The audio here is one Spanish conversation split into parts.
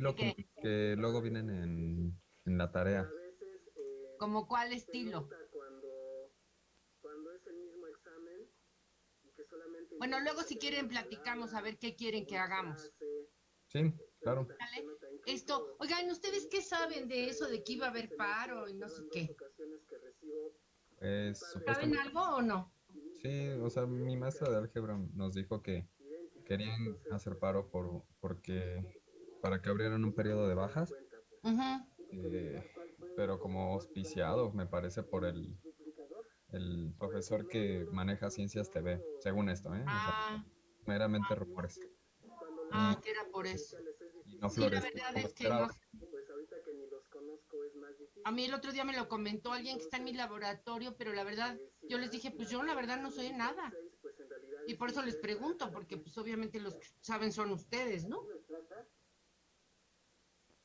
Lo que, que luego vienen en, en la tarea. ¿Como cuál estilo? Bueno, luego si quieren platicamos a ver qué quieren que hagamos. Sí, claro. Esto, oigan, ¿ustedes qué saben de eso de que iba a haber paro y no sé qué? ¿Saben algo o no? Sí, o sea, mi maestra de álgebra nos dijo que querían hacer paro por, porque para que abrieran un periodo de bajas, eh, pero como auspiciado, me parece, por el, el profesor que maneja Ciencias TV, según esto, ¿eh? Ah. meramente rumores. Ah, que era por eso. no sí, la verdad es que no. A mí el otro día me lo comentó alguien que está en mi laboratorio, pero la verdad, yo les dije, pues yo la verdad no soy nada. Y por eso les pregunto, porque pues obviamente los que saben son ustedes, ¿no?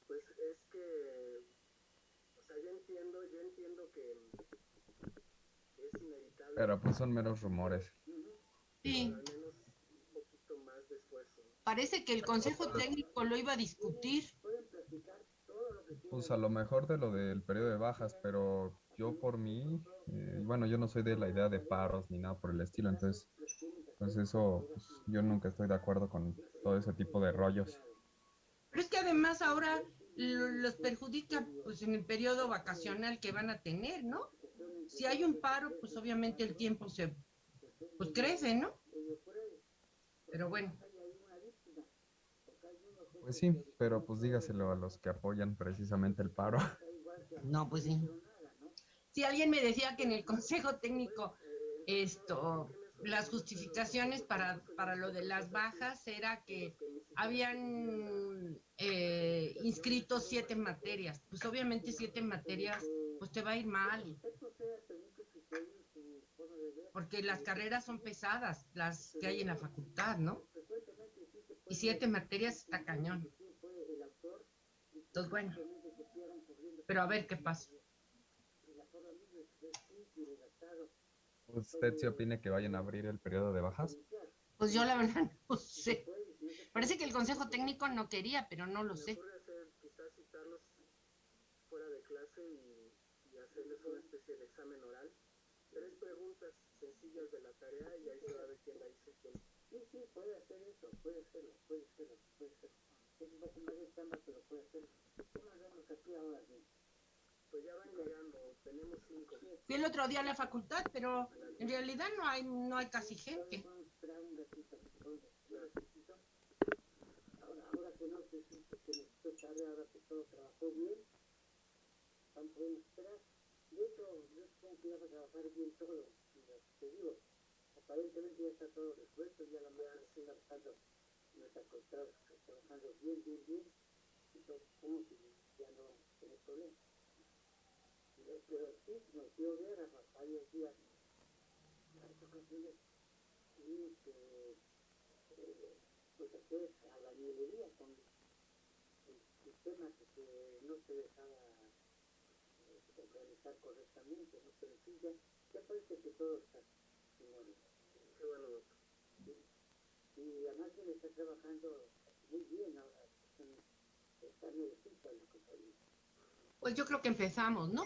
Pues es que, o sea, yo entiendo, yo entiendo que es inevitable. Pero pues son meros rumores. Sí. Parece que el Consejo Técnico lo iba a discutir. Pues a lo mejor de lo del periodo de bajas, pero yo por mí, eh, bueno, yo no soy de la idea de paros ni nada por el estilo, entonces, pues eso, pues, yo nunca estoy de acuerdo con todo ese tipo de rollos. Pero es que además ahora los perjudica pues en el periodo vacacional que van a tener, ¿no? Si hay un paro, pues obviamente el tiempo se pues crece, ¿no? Pero bueno. Pues sí, pero pues dígaselo a los que apoyan precisamente el paro. No, pues sí. Si alguien me decía que en el Consejo Técnico esto las justificaciones para, para lo de las bajas era que habían eh, inscrito siete materias. Pues obviamente siete materias, pues te va a ir mal. Porque las carreras son pesadas, las que hay en la facultad, ¿no? y siete materias está cañón. Entonces, bueno. Pero a ver qué pasa. ¿Usted sí opina que vayan a abrir el periodo de bajas? Pues yo la verdad no sé. Parece que el Consejo Técnico no quería, pero no lo sé. Quizás citarlos fuera de clase y, y hacerles una especie de examen oral. Tres preguntas sencillas de la tarea y ahí se va a ver quién la hizo quién Sí, sí, puede hacer eso, puede hacerlo, puede hacerlo, puede hacerlo. Es un poco más de chamba, pero puede hacerlo. ¿Cómo hacemos aquí ahora? Sí. Pues ya van llegando, tenemos cinco. Fui el otro día a la facultad, pero en realidad no hay, no hay casi gente. Vamos a esperar un ratito, un ratito. Ahora, ahora que no se que necesito tarde, ahora que todo trabajó bien, vamos a esperar. De hecho, yo supongo que iba a trabajar bien todo, te digo aparentemente ya está todo resuelto, ya la mañana está trabajando, no está trabajando bien, bien, bien, entonces como que ya no vamos a tener problemas. Pero, sí, nos dio ver a varios días, varias ocasiones, tuvimos que eh, pues hacer a la nieblería con el sistema que se, no se dejaba eh, organizar correctamente, no pero sí, ya, ya parece que. Qué bueno, Y además está trabajando muy bien ahora. Está nuevecita la compañía. Pues yo creo que empezamos, ¿no?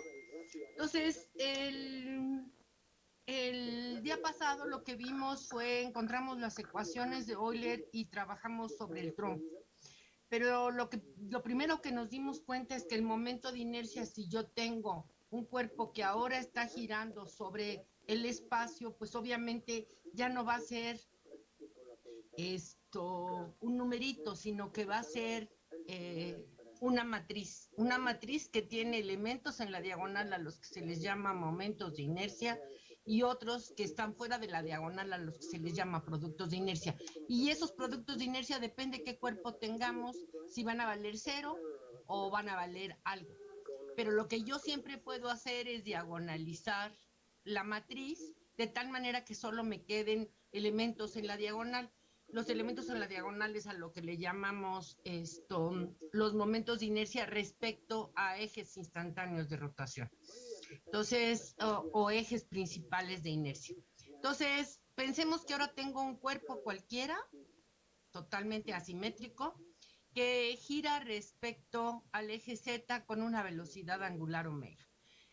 Entonces, el, el día pasado lo que vimos fue, encontramos las ecuaciones de Euler y trabajamos sobre el tronco. Pero lo, que, lo primero que nos dimos cuenta es que el momento de inercia, si yo tengo un cuerpo que ahora está girando sobre el espacio, pues obviamente ya no va a ser esto un numerito, sino que va a ser eh, una matriz, una matriz que tiene elementos en la diagonal a los que se les llama momentos de inercia y otros que están fuera de la diagonal a los que se les llama productos de inercia. Y esos productos de inercia depende qué cuerpo tengamos, si van a valer cero o van a valer algo. Pero lo que yo siempre puedo hacer es diagonalizar la matriz de tal manera que solo me queden elementos en la diagonal. Los elementos en la diagonal es a lo que le llamamos esto, los momentos de inercia respecto a ejes instantáneos de rotación. Entonces, o, o ejes principales de inercia. Entonces, pensemos que ahora tengo un cuerpo cualquiera, totalmente asimétrico, que gira respecto al eje Z con una velocidad angular omega.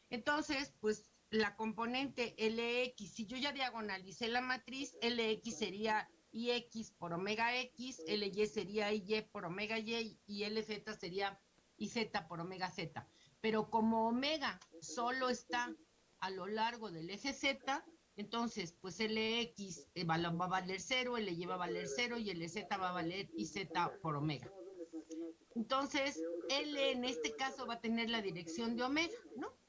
Entonces, pues la componente LX, si yo ya diagonalicé la matriz, LX sería IX por omega X, LY sería IY por omega Y y LZ sería IZ por omega Z. Pero como omega solo está a lo largo del eje Z, entonces, pues LX eh, va, a valer 0, LY va a valer 0 y LZ va a valer IZ por omega. Entonces, L en este caso va a tener la dirección de omega, ¿no?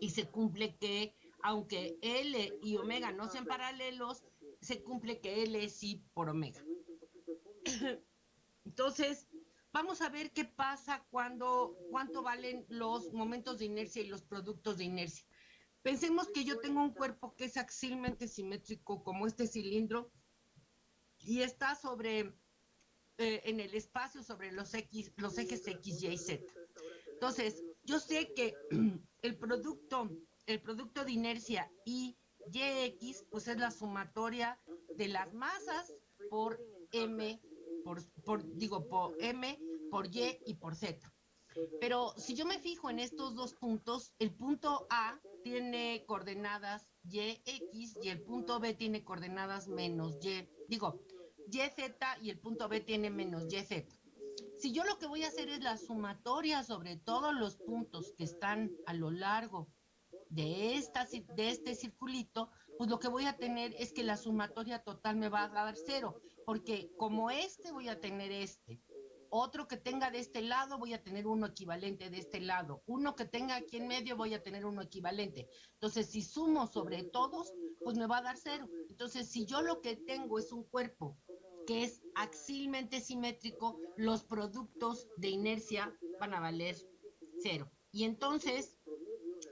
y se cumple que, aunque L y omega no sean paralelos, se cumple que L es sí por omega. Entonces, vamos a ver qué pasa cuando, cuánto valen los momentos de inercia y los productos de inercia. Pensemos que yo tengo un cuerpo que es axilmente simétrico como este cilindro y está sobre, eh, en el espacio sobre los, X, los ejes X, Y y Z. Entonces, yo sé que el producto, el producto de inercia y YX, pues es la sumatoria de las masas por M, por, por, digo, por M, por Y y por Z. Pero si yo me fijo en estos dos puntos, el punto A tiene coordenadas YX y el punto B tiene coordenadas menos Y. Digo, YZ y el punto B tiene menos YZ. Si yo lo que voy a hacer es la sumatoria sobre todos los puntos que están a lo largo de, esta, de este circulito, pues lo que voy a tener es que la sumatoria total me va a dar cero, porque como este voy a tener este, otro que tenga de este lado voy a tener uno equivalente de este lado, uno que tenga aquí en medio voy a tener uno equivalente. Entonces, si sumo sobre todos, pues me va a dar cero. Entonces, si yo lo que tengo es un cuerpo que es axilmente simétrico, los productos de inercia van a valer cero. Y entonces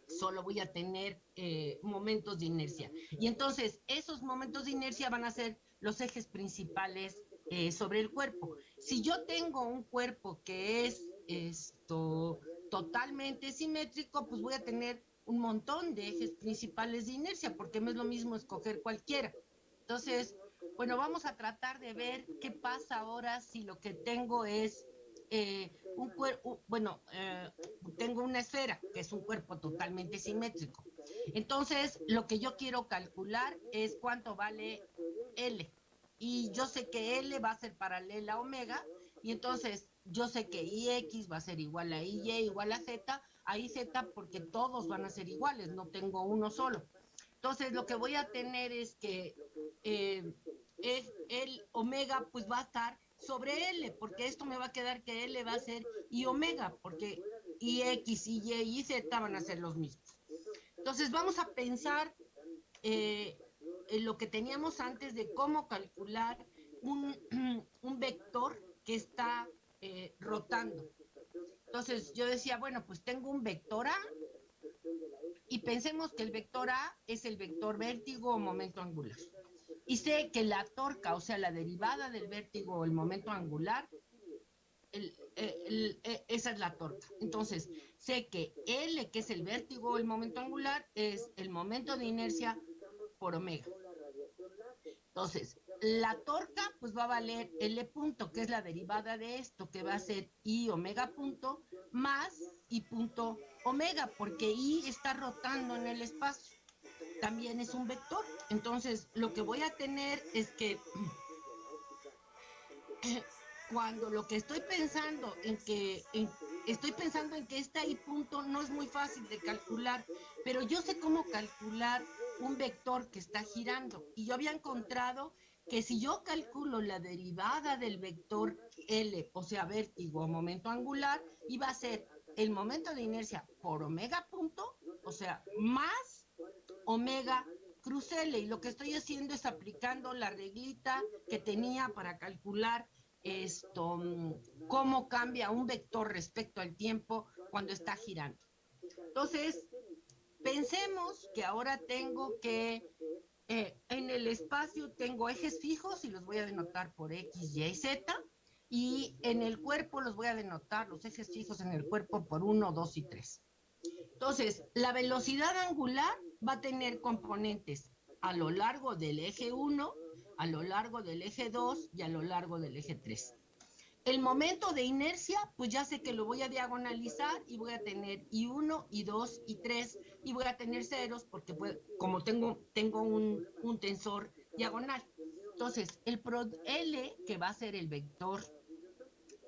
solo voy a tener eh, momentos de inercia. Y entonces esos momentos de inercia van a ser los ejes principales eh, sobre el cuerpo. Si yo tengo un cuerpo que es esto totalmente simétrico, pues voy a tener un montón de ejes principales de inercia, porque no es lo mismo escoger cualquiera. Entonces, bueno, vamos a tratar de ver qué pasa ahora si lo que tengo es eh, un cuerpo, bueno, eh, tengo una esfera, que es un cuerpo totalmente simétrico. Entonces, lo que yo quiero calcular es cuánto vale L. Y yo sé que L va a ser paralela a omega, y entonces yo sé que IX va a ser igual a IY igual a Z, a Z porque todos van a ser iguales, no tengo uno solo. Entonces, lo que voy a tener es que eh, es el omega pues va a estar sobre L, porque esto me va a quedar que L va a ser y omega, porque y X, y Y y Z van a ser los mismos. Entonces vamos a pensar eh, en lo que teníamos antes de cómo calcular un, un vector que está eh, rotando. Entonces yo decía, bueno, pues tengo un vector A y pensemos que el vector A es el vector vértigo o momento angular y sé que la torca, o sea, la derivada del vértigo o el momento angular, e, esa es la torca. Entonces, sé que L, que es el vértigo o el momento angular, es el momento de inercia por omega. Entonces, la torca pues va a valer L punto, que es la derivada de esto, que va a ser I omega punto más I punto omega, porque I está rotando en el espacio también es un vector. Entonces, lo que voy a tener es que cuando lo que estoy pensando en que estoy pensando en que este ahí punto no es muy fácil de calcular, pero yo sé cómo calcular un vector que está girando y yo había encontrado que si yo calculo la derivada del vector L, o sea, vértigo momento angular, iba a ser el momento de inercia por omega punto, o sea, más omega cruz L. Y lo que estoy haciendo es aplicando la reglita que tenía para calcular esto, cómo cambia un vector respecto al tiempo cuando está girando. Entonces, pensemos que ahora tengo que, eh, en el espacio tengo ejes fijos y los voy a denotar por X, Y, Z. Y en el cuerpo los voy a denotar, los ejes fijos en el cuerpo por 1, 2 y 3. Entonces, la velocidad angular va a tener componentes a lo largo del eje 1, a lo largo del eje 2 y a lo largo del eje 3. el momento de inercia, pues ya sé que lo voy a diagonalizar y voy a tener I1, I2, I3 y voy a tener ceros porque como tengo, tengo un, un tensor diagonal. Entonces, el pro L, que va a ser el vector,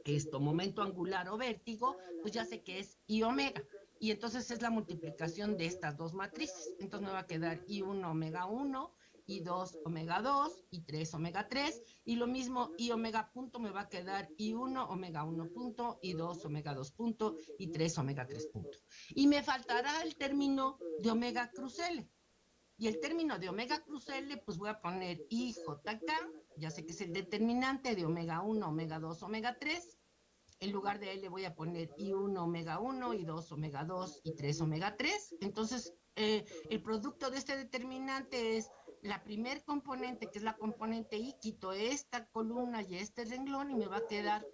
esto, momento angular o vértigo, pues ya sé que es I omega. Y entonces es la multiplicación de estas dos matrices. Entonces me va a quedar I1 omega 1 y 2 omega 2 y 3 omega 3 y lo mismo y omega punto me va a quedar y 1 omega 1 punto y 2 omega 2 punto y 3 omega 3 punto. Y me faltará el término de omega cruz L. Y el término de omega cruz L, pues voy a poner IJK, ya sé que es el determinante de omega 1, omega 2, omega 3. En lugar de L voy a poner I1 omega 1, I2 omega 2 y 3 omega 3. Entonces, eh, el producto de este determinante es la primer componente, que es la componente I, quito esta columna y este renglón y me va a quedar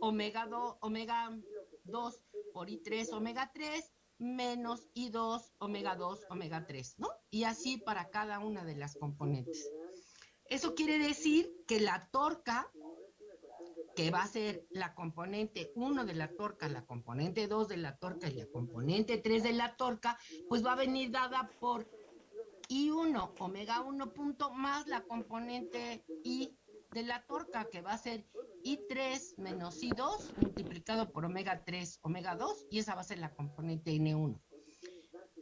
omega 2, omega 2 por I3, omega 3, menos I2, omega 2, omega 3, ¿no? Y así para cada una de las componentes. Eso quiere decir que la torca, que va a ser la componente 1 de la torca, la componente 2 de la torca y la componente 3 de la torca, pues va a venir dada por I1 omega 1 punto más la componente I de la torca, que va a ser I3 menos I2 multiplicado por omega 3 omega 2, y esa va a ser la componente N1.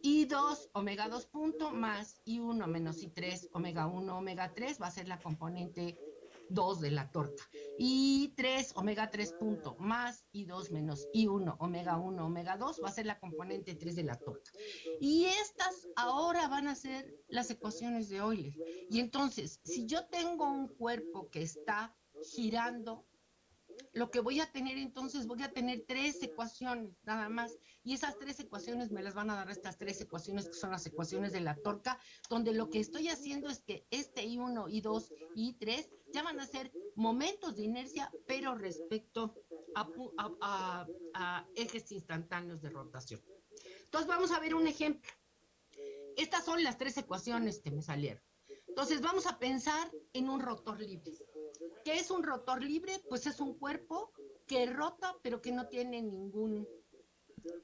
I2 omega 2 punto más I1 menos I3 omega 1 omega 3 va a ser la componente 2 de la torta. Y 3 omega 3 punto más y 2 menos y 1 omega 1 omega 2 va a ser la componente 3 de la torta. Y estas ahora van a ser las ecuaciones de Euler. Y entonces, si yo tengo un cuerpo que está girando lo que voy a tener entonces, voy a tener tres ecuaciones nada más. Y esas tres ecuaciones me las van a dar estas tres ecuaciones que son las ecuaciones de la torca, donde lo que estoy haciendo es que este I1, I2 y I3 ya van a ser momentos de inercia, pero respecto a, a ejes instantáneos de rotación. Entonces vamos a ver un ejemplo. Estas son las tres ecuaciones que me salieron. Entonces vamos a pensar en un rotor libre. ¿Qué es un rotor libre? Pues es un cuerpo que rota, pero que no tiene ningún,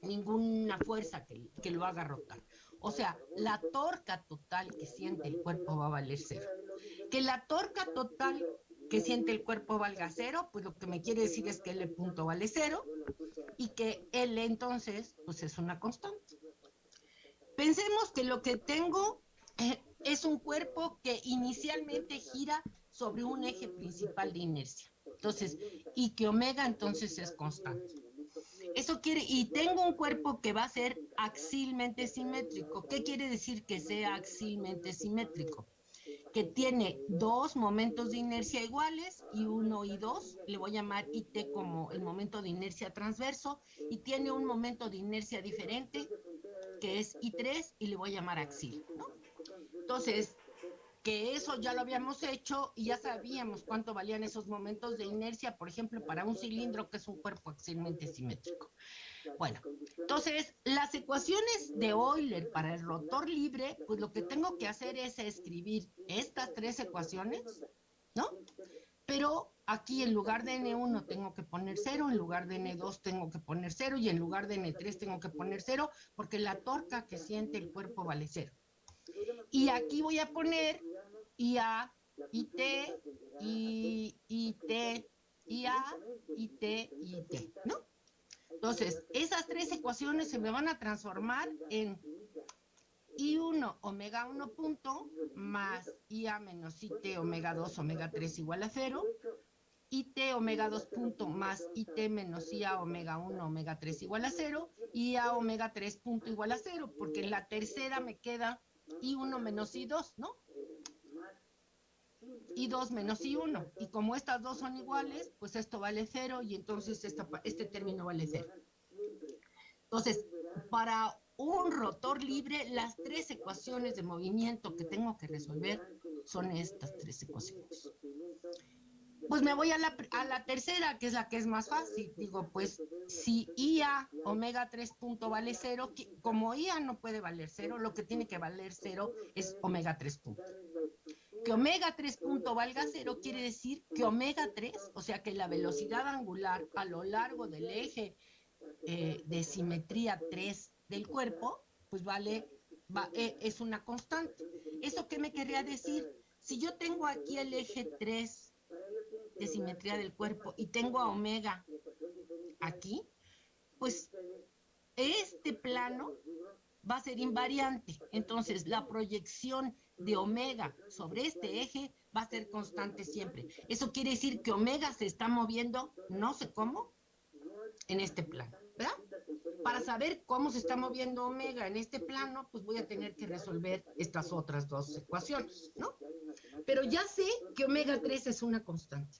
ninguna fuerza que, que lo haga rotar. O sea, la torca total que siente el cuerpo va a valer cero. Que la torca total que siente el cuerpo valga cero, pues lo que me quiere decir es que L punto vale cero y que L entonces, pues es una constante. Pensemos que lo que tengo eh, es un cuerpo que inicialmente gira sobre un eje principal de inercia. Entonces, y que omega entonces es constante. Eso quiere, y tengo un cuerpo que va a ser axilmente simétrico. ¿Qué quiere decir que sea axilmente simétrico? Que tiene dos momentos de inercia iguales, y uno y dos, le voy a llamar IT como el momento de inercia transverso, y tiene un momento de inercia diferente, que es I3, y le voy a llamar axil. Entonces, que eso ya lo habíamos hecho y ya sabíamos cuánto valían esos momentos de inercia, por ejemplo, para un cilindro que es un cuerpo axilmente simétrico. Bueno, entonces las ecuaciones de Euler para el rotor libre, pues lo que tengo que hacer es escribir estas tres ecuaciones, ¿no? Pero aquí en lugar de N1 tengo que poner cero, en lugar de N2 tengo que poner cero y en lugar de N3 tengo que poner cero porque la torca que siente el cuerpo vale cero. Y aquí voy a poner IA, IT, IT, IA, IT, IT, ¿no? Entonces, esas tres ecuaciones se me van a transformar en I1 omega 1 punto más IA menos IT omega 2 omega 3 igual a 0, IT omega 2 punto más IT menos IA omega 1 omega 3 igual a 0, IA omega 3 punto igual a 0, porque en la tercera me queda I1 menos I2, ¿no? y 2 menos y 1. Y como estas dos son iguales, pues esto vale 0 y entonces este término vale 0. Entonces, para un rotor libre, las tres ecuaciones de movimiento que tengo que resolver son estas tres ecuaciones. Pues me voy a la, a la tercera, que es la que es más fácil. Digo, pues si IA omega 3 punto vale 0, como IA no puede valer 0, lo que tiene que valer 0 es omega 3 punto. que omega 3 punto valga cero quiere decir que omega 3, o sea que la velocidad angular a lo largo del eje eh, de simetría 3 del cuerpo, pues vale, eh, es una constante. ¿Eso qué me quería decir? Si yo tengo aquí el eje 3 de simetría del cuerpo y tengo a omega aquí, pues este plano va a ser invariante. Entonces, la proyección de omega sobre este eje va a ser constante siempre. Eso quiere decir que omega se está moviendo, no sé cómo, en este plano, ¿verdad? Para saber cómo se está moviendo omega en este plano, pues voy a tener que resolver estas otras dos ecuaciones, ¿no? Pero ya sé que omega 3 es una constante.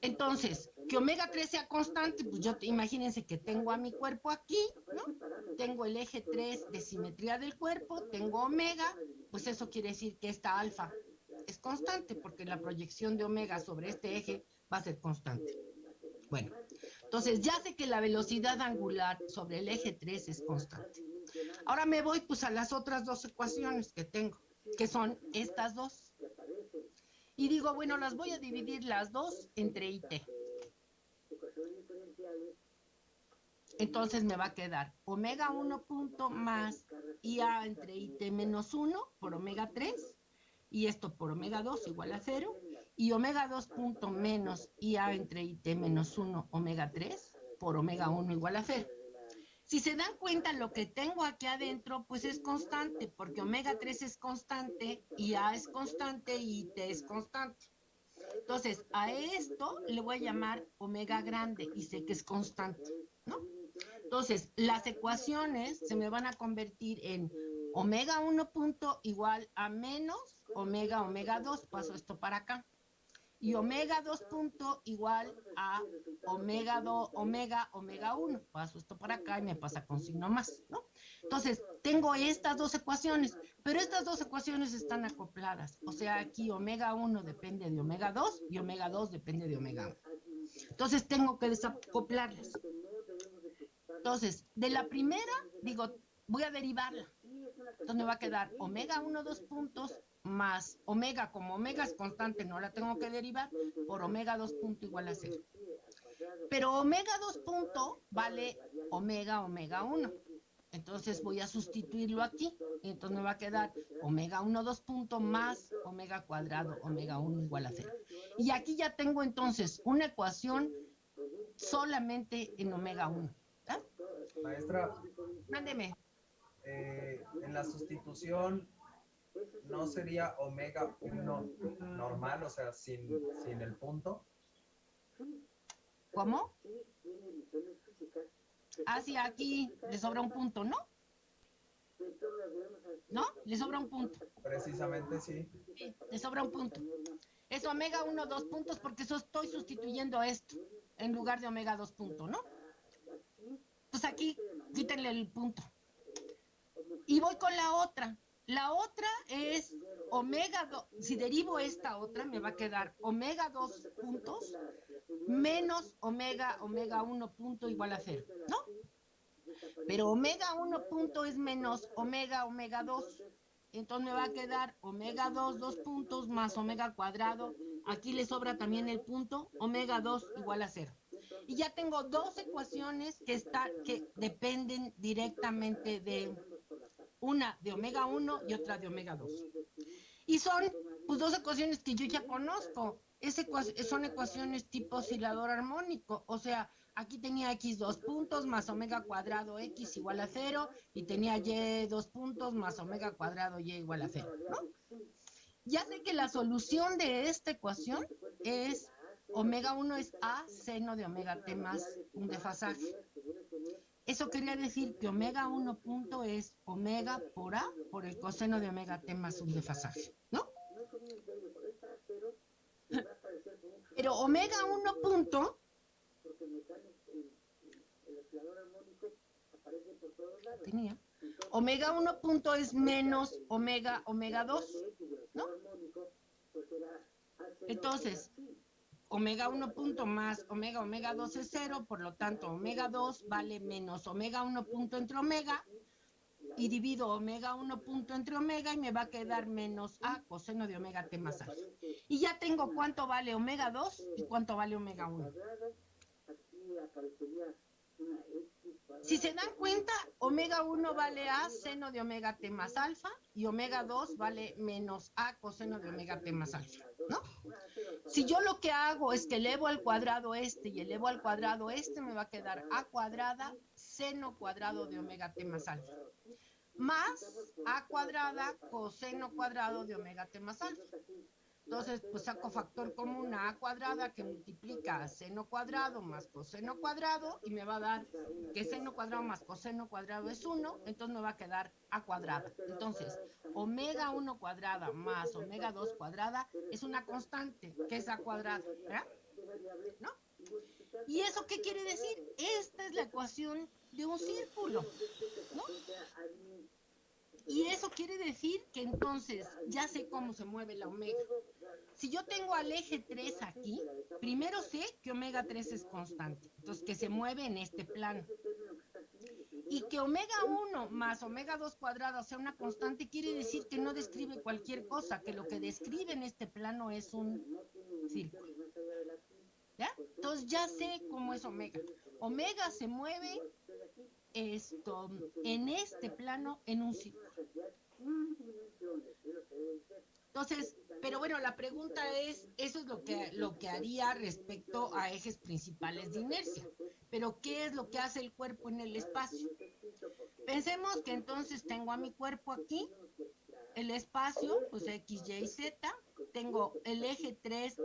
Entonces, que omega 3 sea constante, pues yo imagínense que tengo a mi cuerpo aquí, ¿no? Tengo el eje 3 de simetría del cuerpo, tengo omega, pues eso quiere decir que esta alfa es constante, porque la proyección de omega sobre este eje va a ser constante. Bueno, entonces ya sé que la velocidad angular sobre el eje 3 es constante. Ahora me voy pues a las otras dos ecuaciones que tengo, que son estas dos. Y digo, bueno, las voy a dividir las dos entre IT. Entonces me va a quedar omega 1 punto más IA entre IT menos 1 por omega 3 y esto por omega 2 igual a 0 y omega 2 punto menos IA entre IT menos 1 omega 3 por omega 1 igual a 0. Si se dan cuenta, lo que tengo aquí adentro, pues es constante, porque omega 3 es constante, y A es constante, y T es constante. Entonces, a esto le voy a llamar omega grande, y sé que es constante, ¿no? Entonces, las ecuaciones se me van a convertir en omega 1 punto igual a menos omega omega 2, paso esto para acá y omega 2 punto igual a omega 2, omega, omega 1. Paso esto para acá y me pasa con signo más, ¿no? Entonces, tengo estas dos ecuaciones, pero estas dos ecuaciones están acopladas. O sea, aquí omega 1 depende de omega 2 y omega 2 depende de omega 1. Entonces, tengo que desacoplarlas. Entonces, de la primera, digo, voy a derivarla. Entonces me va a quedar omega 1, 2 puntos más omega, como omega es constante, no la tengo que derivar, por omega 2 punto igual a 0. Pero omega 2 punto vale omega, omega 1. Entonces voy a sustituirlo aquí. Y entonces me va a quedar omega 1, 2 punto más omega cuadrado, omega 1 igual a 0. Y aquí ya tengo entonces una ecuación solamente en omega 1. Maestra. Mándeme. Eh, en la sustitución ¿no sería omega 1 normal, o sea, sin, sin el punto? ¿Cómo? Ah, sí, aquí le sobra un punto, ¿no? ¿No? Le sobra un punto. Precisamente sí. Sí, le sobra un punto. Es omega 1, 2 puntos porque eso estoy sustituyendo esto en lugar de omega 2 puntos, ¿no? Pues aquí quítenle el punto. Y voy con la otra. La otra es omega 2, si derivo esta otra, me va a quedar omega 2 puntos menos omega, omega 1 punto igual a 0, ¿no? Pero omega 1 punto es menos omega, omega 2. Entonces me va a quedar omega 2, 2 puntos más omega cuadrado. Aquí le sobra también el punto, omega 2 igual a 0. Y ya tengo dos ecuaciones que, está, que dependen directamente de una de omega 1 y otra de omega 2. Y son pues, dos ecuaciones que yo ya conozco. son ecuaciones tipo oscilador armónico. O sea, aquí tenía x dos puntos más omega cuadrado x igual a cero y tenía y dos puntos más omega cuadrado y igual a cero. Ya sé que la solución de esta ecuación es omega 1 es a seno de omega t más un desfasaje. Eso quería decir que omega 1 punto es omega por A por el coseno de omega T más un desfasaje, ¿no? Pero omega 1 punto tenía omega 1 punto es menos omega omega 2, ¿no? Entonces, omega 1 punto más omega omega 2 es 0, por lo tanto omega 2 vale menos omega 1 punto entre omega, y divido omega 1 punto entre omega y me va a quedar menos A coseno de omega T más alfa. Y ya tengo cuánto vale omega 2 y cuánto vale omega 1. Si se dan cuenta, omega 1 vale A seno de omega T más alfa y omega 2 vale menos A coseno de omega T más alfa, ¿no? Si yo lo que hago es que elevo al cuadrado este y elevo al cuadrado este, me va a quedar A cuadrada seno cuadrado de omega T más alfa más a cuadrada coseno cuadrado de omega t más alfa. Entonces, pues saco factor común a a cuadrada que multiplica a seno cuadrado más coseno cuadrado y me va a dar que seno cuadrado más coseno cuadrado es 1, entonces me va a quedar a cuadrada. Entonces, omega 1 cuadrada más omega 2 cuadrada es una constante, que es a cuadrada, ¿verdad? ¿No? ¿Y eso qué quiere decir? Esta es la ecuación de un círculo, ¿no? Y eso quiere decir que entonces ya sé cómo se mueve la omega. Si yo tengo al eje 3 aquí, primero sé que omega 3 es constante, entonces que se mueve en este plano. Y que omega 1 más omega 2 cuadrado sea una constante quiere decir que no describe cualquier cosa, que lo que describe en este plano es un círculo. ¿Ya? Entonces ya sé cómo es omega. Omega se mueve esto en este plano en un círculo. Entonces, pero bueno, la pregunta es, eso es lo que, lo que haría respecto a ejes principales de inercia. Pero, ¿qué es lo que hace el cuerpo en el espacio? Pensemos que entonces tengo a mi cuerpo aquí, el espacio, pues X, Y, Z, tengo el eje 3,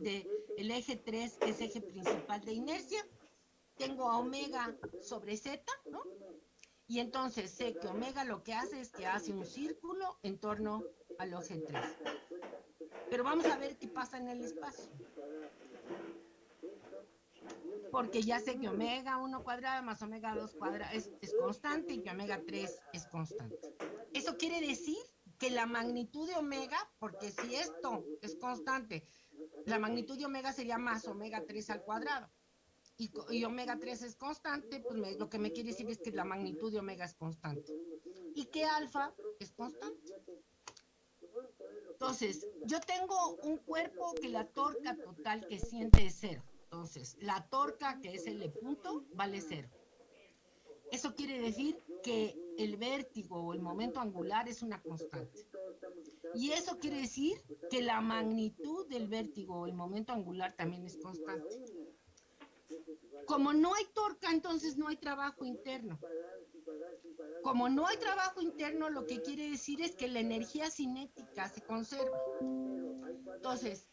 de, el eje 3 que es eje principal de inercia, tengo a omega sobre z, ¿no? Y entonces sé que omega lo que hace es que hace un círculo en torno al eje 3. Pero vamos a ver qué pasa en el espacio. Porque ya sé que omega 1 cuadrado más omega 2 cuadrado es, es constante y que omega 3 es constante. Eso quiere decir que la magnitud de omega, porque si esto es constante, la magnitud de omega sería más omega 3 al cuadrado y, omega 3 es constante, pues lo que me quiere decir es que la magnitud de omega es constante. Y que alfa es constante. Entonces, yo tengo un cuerpo que la torca total que siente es cero. Entonces, la torca que es L punto vale cero. Eso quiere decir que el vértigo o el momento angular es una constante. Y eso quiere decir que la magnitud del vértigo o el momento angular también es constante. Como no hay torca, entonces no hay trabajo interno. Como no hay trabajo interno, lo que quiere decir es que la energía cinética se conserva. Entonces,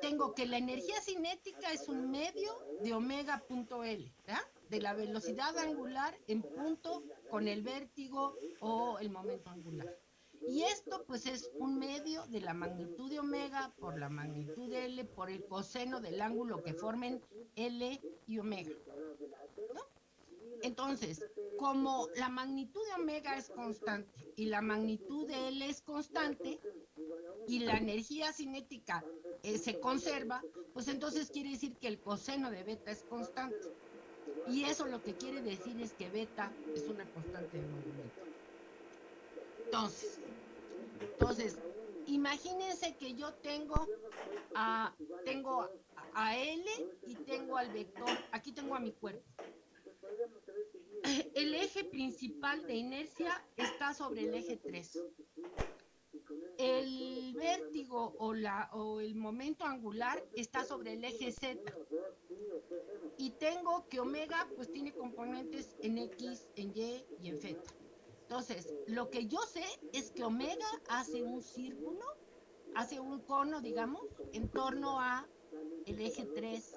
tengo que la energía cinética es un medio de omega punto L, de la velocidad angular en punto con el vértigo o el momento angular. Y esto pues es un medio de la magnitud de omega por la magnitud de L por el coseno del ángulo que formen L y omega. Entonces, como la magnitud de omega es constante y la magnitud de L es constante y la energía cinética eh, se conserva, pues entonces quiere decir que el coseno de beta es constante. Y eso lo que quiere decir es que beta es una constante de movimiento. Entonces, entonces, imagínense que yo tengo a, tengo a L y tengo al vector, aquí tengo a mi cuerpo. El eje principal de inercia está sobre el eje 3. El vértigo o, la, o el momento angular está sobre el eje Z. Y tengo que omega pues tiene componentes en X, en Y y en Z. Entonces, lo que yo sé es que omega hace un círculo, hace un cono, digamos, en torno a el eje 3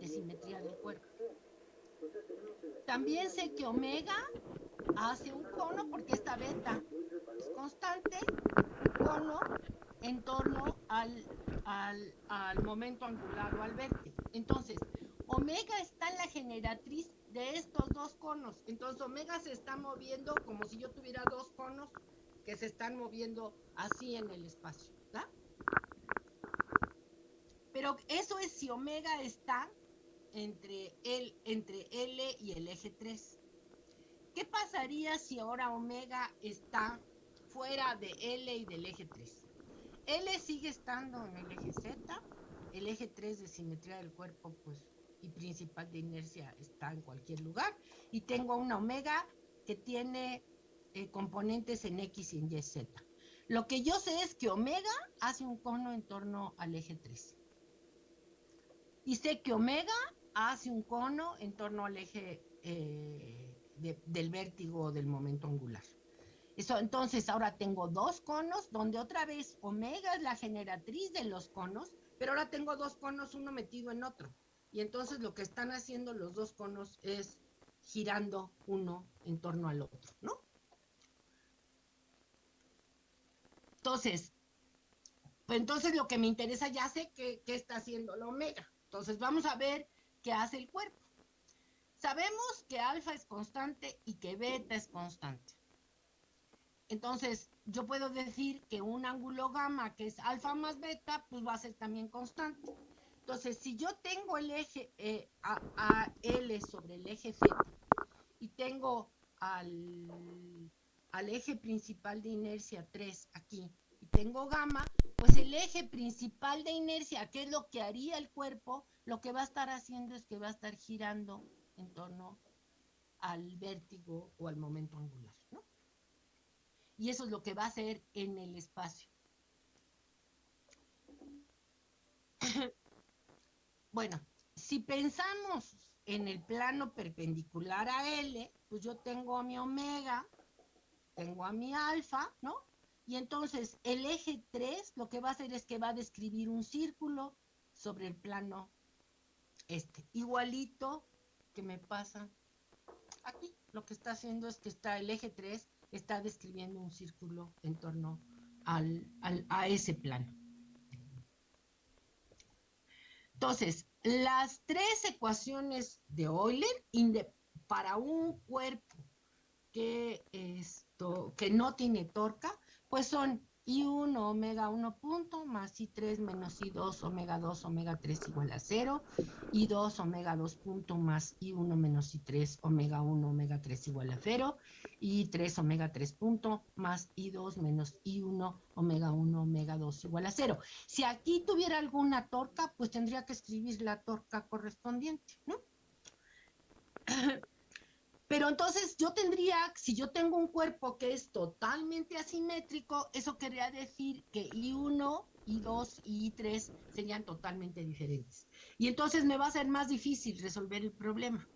de simetría del cuerpo. También sé que omega hace un cono porque esta beta es constante, cono en torno al, al, al momento angular o al vértice. Entonces, omega está en la generatriz de estos dos conos. Entonces omega se está moviendo como si yo tuviera dos conos que se están moviendo así en el espacio. ¿da? Pero eso es si omega está entre, el, entre L y el eje 3. ¿qué pasaría si ahora omega está fuera de L y del eje 3? L sigue estando en el eje Z, el eje 3 de simetría del cuerpo, pues, y principal de inercia está en cualquier lugar, y tengo una omega que tiene eh, componentes en X y en Y, Z. Lo que yo sé es que omega hace un cono en torno al eje 3. Y sé que omega hace un cono en torno al eje eh, del vértigo del momento angular. Eso, entonces ahora tengo dos conos, donde otra vez omega es la generatriz de los conos, pero ahora tengo dos conos, uno metido en otro. Y entonces lo que están haciendo los dos conos es girando uno en torno al otro, ¿no? Entonces, pues entonces lo que me interesa ya sé qué está haciendo la omega. Entonces vamos a ver qué hace el cuerpo. Sabemos que alfa es constante y que beta es constante. Entonces, yo puedo decir que un ángulo gamma que es alfa más beta, pues va a ser también constante. Entonces, si yo tengo el eje eh, a, sobre el eje Z y tengo al, al eje principal de inercia 3 aquí y tengo gamma, pues el eje principal de inercia, que es lo que haría el cuerpo, lo que va a estar haciendo es que va a estar girando en torno al vértigo o al momento angular, ¿no? Y eso es lo que va a hacer en el espacio. Bueno, si pensamos en el plano perpendicular a L, pues yo tengo a mi omega, tengo a mi alfa, ¿no? Y entonces el eje 3 lo que va a hacer es que va a describir un círculo sobre el plano este, igualito que me pasa aquí. Lo que está haciendo es que está el eje 3, está describiendo un círculo en torno al, a ese plano. Entonces, las tres ecuaciones de Euler para un cuerpo que, esto, que no tiene torca, pues son I1 omega 1 punto más I3 menos I2 omega 2 omega 3 igual a 0, I2 omega 2 punto más I1 menos I3 omega 1 omega 3 igual a 0, I3 omega 3 punto más I2 menos I1 omega 1 omega 2 igual a 0. Si aquí tuviera alguna torca, pues tendría que escribir la torca correspondiente, ¿no? Pero entonces yo tendría, si yo tengo un cuerpo que es totalmente asimétrico, eso querría decir que I1, I2 y I3 serían totalmente diferentes. Y entonces me va a ser más difícil resolver el problema.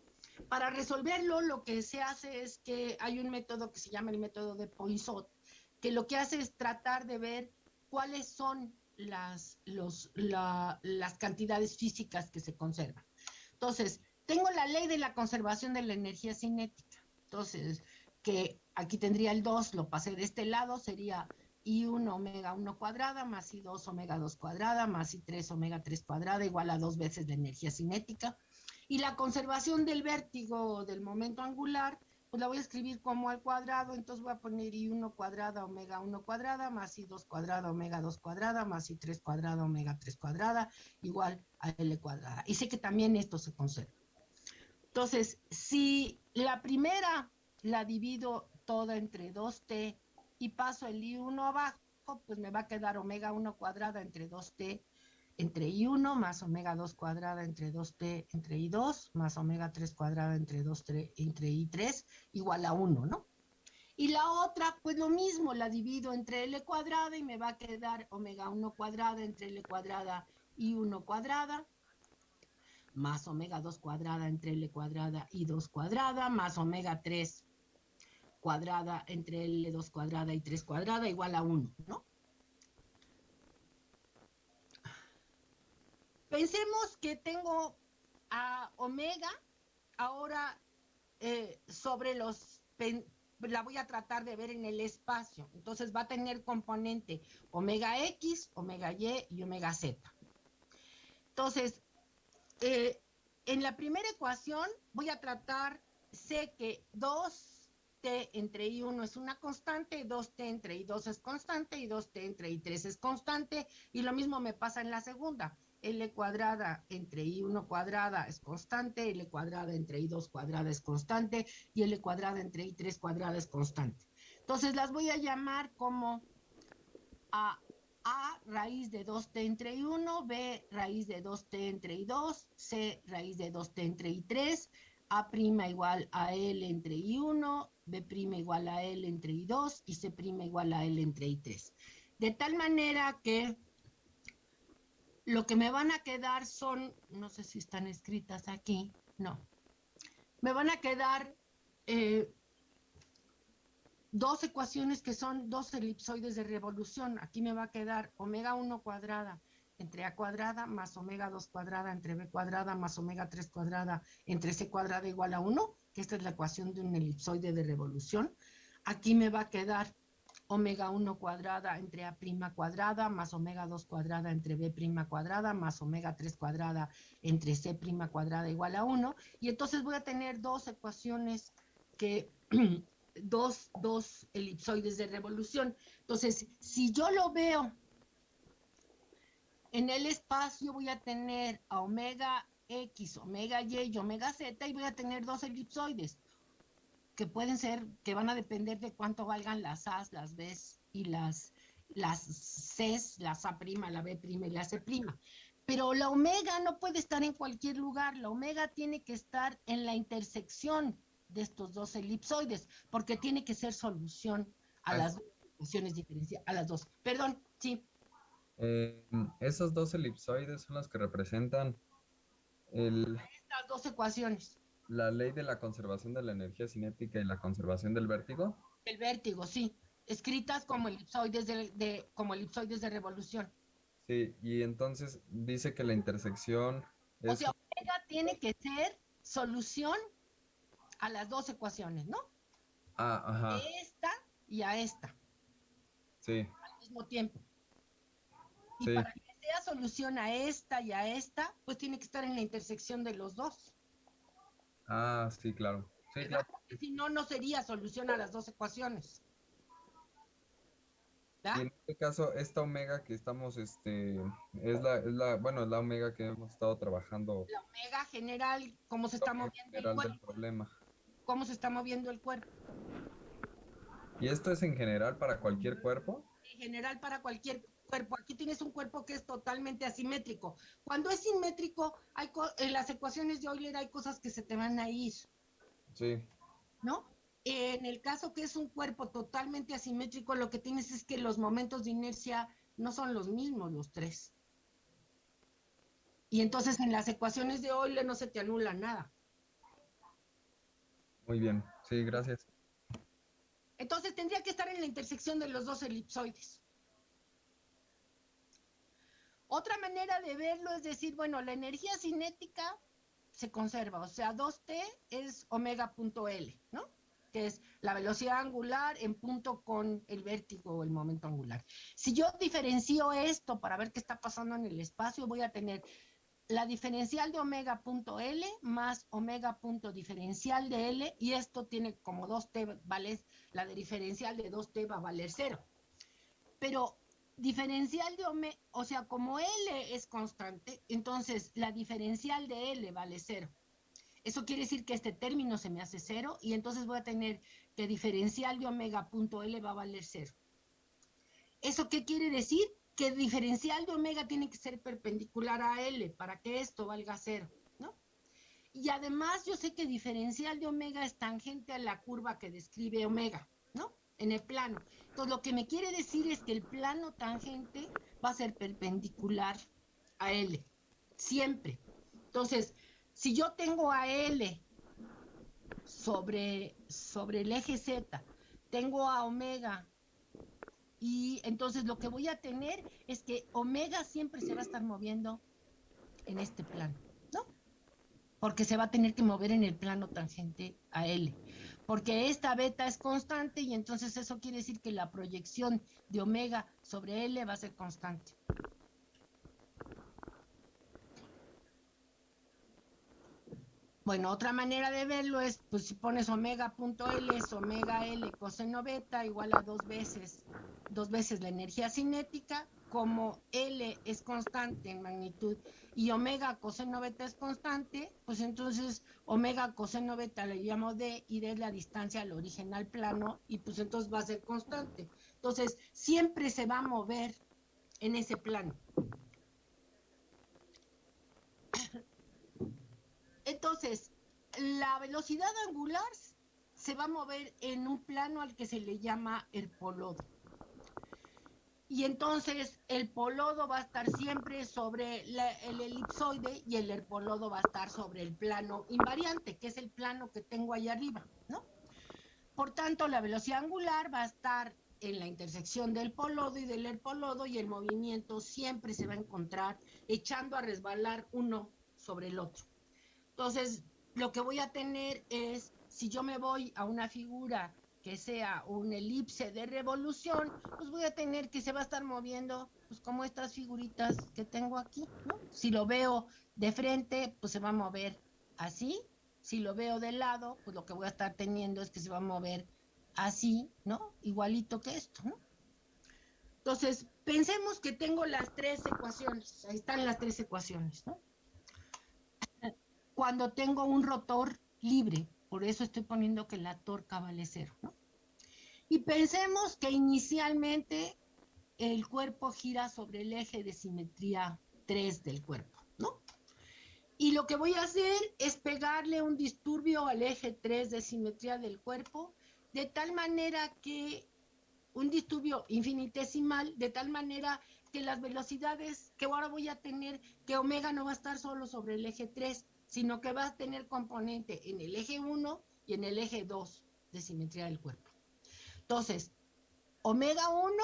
Para resolverlo, lo que se hace es que hay un método que se llama el método de Poinsot, que lo que hace es tratar de ver cuáles son las, las cantidades físicas que se conservan. Entonces, tengo la ley de la conservación de la energía cinética. Entonces, que aquí tendría el 2, lo pasé de este lado, sería I1 omega 1 cuadrada más I2 omega 2 cuadrada más I3 omega 3 cuadrada igual a dos veces la energía cinética. Y la conservación del vértigo del momento angular, pues la voy a escribir como al cuadrado, entonces voy a poner I1 cuadrada omega 1 cuadrada más I2 cuadrada omega 2 cuadrada más I3 cuadrada omega 3 cuadrada igual a L cuadrada. Y sé que también esto se conserva. Entonces, si la primera la divido toda entre 2t y paso el i1 abajo, pues me va a quedar omega 1 cuadrada entre 2t entre i1 más omega 2 cuadrada entre 2t entre i2 más omega 3 cuadrada entre 2t entre i3 igual a 1, ¿no? Y la otra, pues lo mismo, la divido entre L cuadrada y me va a quedar omega 1 cuadrada entre L cuadrada y 1 cuadrada más omega 2 cuadrada entre L cuadrada y 2 cuadrada, más omega 3 cuadrada entre L2 cuadrada y 3 cuadrada igual a 1, ¿no? Pensemos que tengo a omega ahora eh, sobre los, la voy a tratar de ver en el espacio, entonces va a tener componente omega X, omega Y y omega Z. Entonces, eh, en la primera ecuación voy a tratar, sé que 2t entre i1 es una constante, 2t entre i2 es constante y 2t entre i3 es constante, y lo mismo me pasa en la segunda. L cuadrada entre I1 cuadrada es constante, L cuadrada entre I2 cuadrada es constante y L cuadrada entre I3 cuadrada es constante. Entonces las voy a llamar como A, A raíz de 2t entre I1, B raíz de 2t entre I2, C raíz de 2t entre I3, A' igual a L entre I1, B' igual a L entre I2 y C' igual a L entre I3. De tal manera que lo que me van a quedar son, no sé si están escritas aquí, no. Me van a quedar eh, dos ecuaciones que son dos elipsoides de revolución. Aquí me va a quedar omega 1 cuadrada entre a cuadrada más omega 2 cuadrada entre b cuadrada más omega 3 cuadrada entre c cuadrada igual a 1, que esta es la ecuación de un elipsoide de revolución. Aquí me va a quedar omega 1 cuadrada entre A' cuadrada más omega 2 cuadrada entre B' cuadrada más omega 3 cuadrada entre C' cuadrada igual a 1. Y entonces voy a tener dos ecuaciones que, dos, dos elipsoides de revolución. Entonces, si yo lo veo en el espacio, voy a tener a omega X, omega Y y omega Z y voy a tener dos elipsoides que pueden ser, que van a depender de cuánto valgan las A's, las B's y las, las C's, las A', la B' y la C'. Pero la omega no puede estar en cualquier lugar, la omega tiene que estar en la intersección de estos dos elipsoides, porque tiene que ser solución a las dos ecuaciones diferenciales, a las dos. Perdón, sí. Eh, esos dos elipsoides son los que representan el... Estas dos ecuaciones la ley de la conservación de la energía cinética y la conservación del vértigo? El vértigo, sí. Escritas como elipsoides de, como elipsoides de revolución. Sí, y entonces dice que la intersección es... O sea, omega tiene que ser solución a las dos ecuaciones, ¿no? Ah, ajá. A esta y a esta. Sí. Al mismo tiempo. Y para que sea solución a esta y a esta, pues tiene que estar en la intersección de los dos. Ah, sí, claro. Sí, claro. si no, no sería solución a las dos ecuaciones. Y en este caso, esta omega que estamos, este, es la, es la, bueno, es la omega que hemos estado trabajando. La omega general, cómo se está moviendo el cuerpo. problema. Cómo se está moviendo el cuerpo. ¿Y esto es en general para cualquier cuerpo? En general para cualquier cuerpo. Aquí tienes un cuerpo que es totalmente asimétrico. Cuando es simétrico, hay en las ecuaciones de Euler hay cosas que se te van a ir. Sí. ¿No? En el caso que es un cuerpo totalmente asimétrico, lo que tienes es que los momentos de inercia no son los mismos los tres. Y entonces en las ecuaciones de Euler no se te anula nada. Muy bien, sí, gracias. Entonces tendría que estar en la intersección de los dos elipsoides. Otra manera de verlo es decir, bueno, la energía cinética se conserva, o sea, 2T es omega punto L, ¿no? Que es la velocidad angular en punto con el vértigo o el momento angular. Si yo diferencio esto para ver qué está pasando en el espacio, voy a tener la diferencial de omega punto L más omega punto diferencial de L y esto tiene como 2T vale, la de diferencial de 2T va a valer cero. Pero diferencial de omega, o sea, como L es constante, entonces la diferencial de L vale cero. Eso quiere decir que este término se me hace cero y entonces voy a tener que diferencial de omega punto L va a valer cero. ¿Eso qué quiere decir? Que diferencial de omega tiene que ser perpendicular a L para que esto valga cero, ¿no? Y además yo sé que diferencial de omega es tangente a la curva que describe omega, ¿no? En el plano. Entonces, lo que me quiere decir es que el plano tangente va a ser perpendicular a L, siempre. Entonces, si yo tengo a L sobre, sobre el eje Z, tengo a omega, y entonces lo que voy a tener es que omega siempre se va a estar moviendo en este plano, ¿no? Porque se va a tener que mover en el plano tangente a L porque esta beta es constante y entonces eso quiere decir que la proyección de omega sobre L va a ser constante. Bueno, otra manera de verlo es, pues si pones omega punto L es omega L coseno beta igual a dos veces, dos veces la energía cinética como L es constante en magnitud y omega coseno beta es constante, pues entonces omega coseno beta le llamo D y D es la distancia al origen al plano y pues entonces va a ser constante. Entonces siempre se va a mover en ese plano. Entonces, la velocidad angular se va a mover en un plano al que se le llama el polodo y entonces el polodo va a estar siempre sobre el elipsoide y el herpolodo va a estar sobre el plano invariante, que es el plano que tengo ahí arriba, ¿no? Por tanto, la velocidad angular va a estar en la intersección del polodo y del herpolodo y el movimiento siempre se va a encontrar echando a resbalar uno sobre el otro. Entonces, lo que voy a tener es, si yo me voy a una figura que sea un elipse de revolución, pues voy a tener que se va a estar moviendo, pues como estas figuritas que tengo aquí. Si lo veo de frente, pues se va a mover así. Si lo veo de lado, pues lo que voy a estar teniendo es que se va a mover así, ¿no? Igualito que esto, ¿no? Entonces, pensemos que tengo las tres ecuaciones. Ahí están las tres ecuaciones, ¿no? Cuando tengo un rotor libre, por eso estoy poniendo que la torca vale cero, ¿no? Y pensemos que inicialmente el cuerpo gira sobre el eje de simetría 3 del cuerpo, ¿no? Y lo que voy a hacer es pegarle un disturbio al eje 3 de simetría del cuerpo, de tal manera que un disturbio infinitesimal, de tal manera que las velocidades que ahora voy a tener, que omega no va a estar solo sobre el eje 3, sino que va a tener componente en el eje 1 y en el eje 2 de simetría del cuerpo. Entonces, omega 1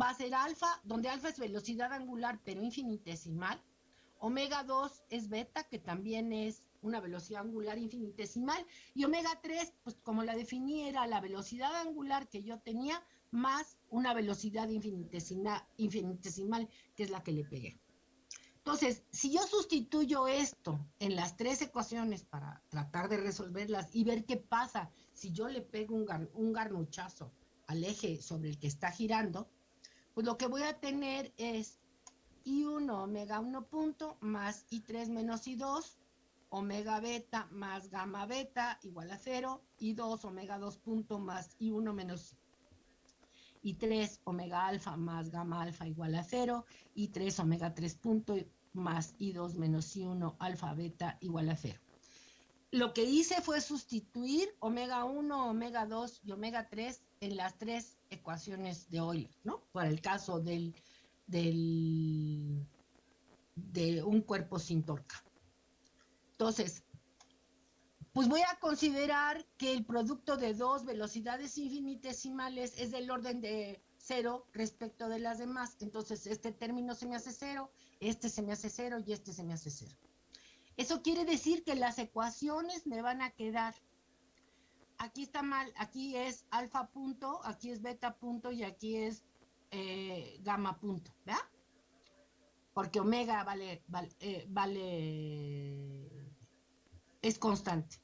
va a ser alfa, donde alfa es velocidad angular, pero infinitesimal. Omega 2 es beta, que también es una velocidad angular infinitesimal. Y omega 3, pues como la definí, era la velocidad angular que yo tenía más una velocidad infinitesimal, infinitesimal que es la que le pegué. Entonces, si yo sustituyo esto en las tres ecuaciones para tratar de resolverlas y ver qué pasa si yo le pego un, garnuchazo al eje sobre el que está girando, pues lo que voy a tener es I1 omega 1 punto más I3 menos I2, omega beta más gamma beta igual a 0, I2 omega 2 punto más I1 menos I3 omega alfa más gamma alfa igual a 0, y 3 omega 3 punto más I2 menos I1 alfa beta igual a 0. Lo que hice fue sustituir omega 1, omega 2 y omega 3 en las tres ecuaciones de Euler, ¿no? Para el caso del, del, de un cuerpo sin torca. Entonces, pues voy a considerar que el producto de dos velocidades infinitesimales es del orden de cero respecto de las demás. Entonces, este término se me hace cero, este se me hace cero y este se me hace cero. Eso quiere decir que las ecuaciones me van a quedar. Aquí está mal, aquí es alfa punto, aquí es beta punto y aquí es eh, gamma punto, ¿verdad? Porque omega vale, vale, eh, vale es constante.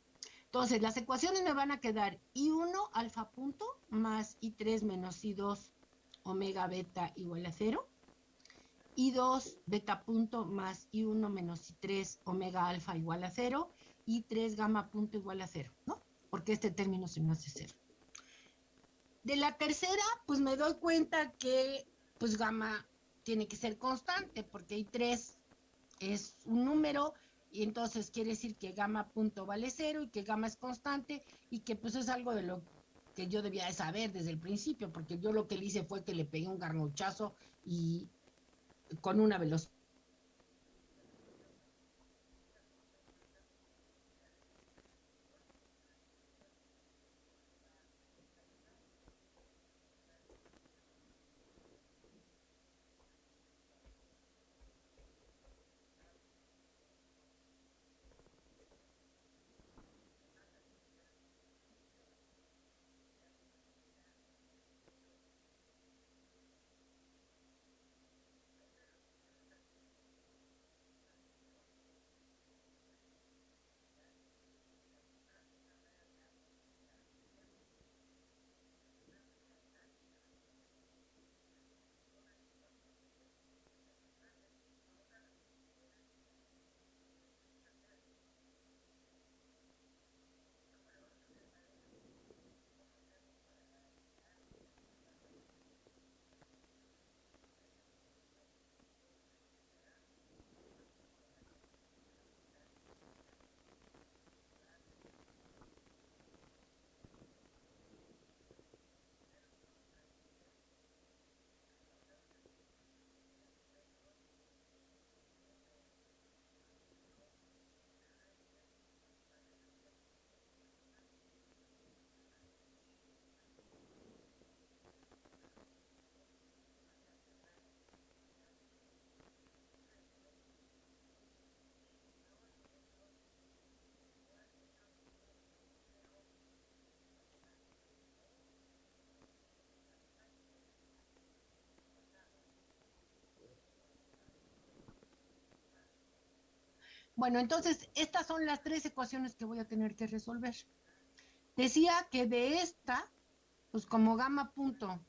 Entonces, las ecuaciones me van a quedar I1 alfa punto más I3 menos I2 omega beta igual a 0. I2 beta punto más I1 menos I3 omega alfa igual a 0. Y 3 gamma punto igual a 0, ¿no? Porque este término se me hace 0. De la tercera, pues me doy cuenta que pues gamma tiene que ser constante porque I3 es un número y entonces quiere decir que gamma punto vale cero y que gamma es constante y que pues es algo de lo que yo debía de saber desde el principio, porque yo lo que le hice fue que le pegué un garnochazo y con una velocidad Bueno, entonces estas son las tres ecuaciones que voy a tener que resolver. Decía que de esta, pues como gamma punto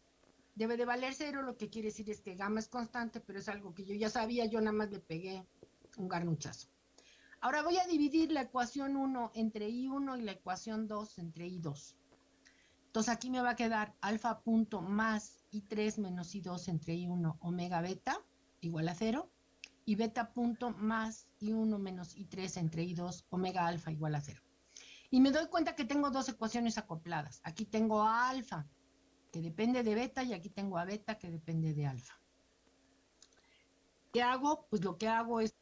debe de valer cero, lo que quiere decir es que gamma es constante, pero es algo que yo ya sabía, yo nada más le pegué un garnuchazo. Ahora voy a dividir la ecuación 1 entre I1 y la ecuación 2 entre I2. Entonces aquí me va a quedar alfa punto más I3 menos I2 entre I1 omega beta igual a 0 y beta punto más I1 menos I3 entre I2 omega alfa igual a 0. Y me doy cuenta que tengo dos ecuaciones acopladas. Aquí tengo a alfa que depende de beta y aquí tengo a beta que depende de alfa. ¿Qué hago? Pues lo que hago es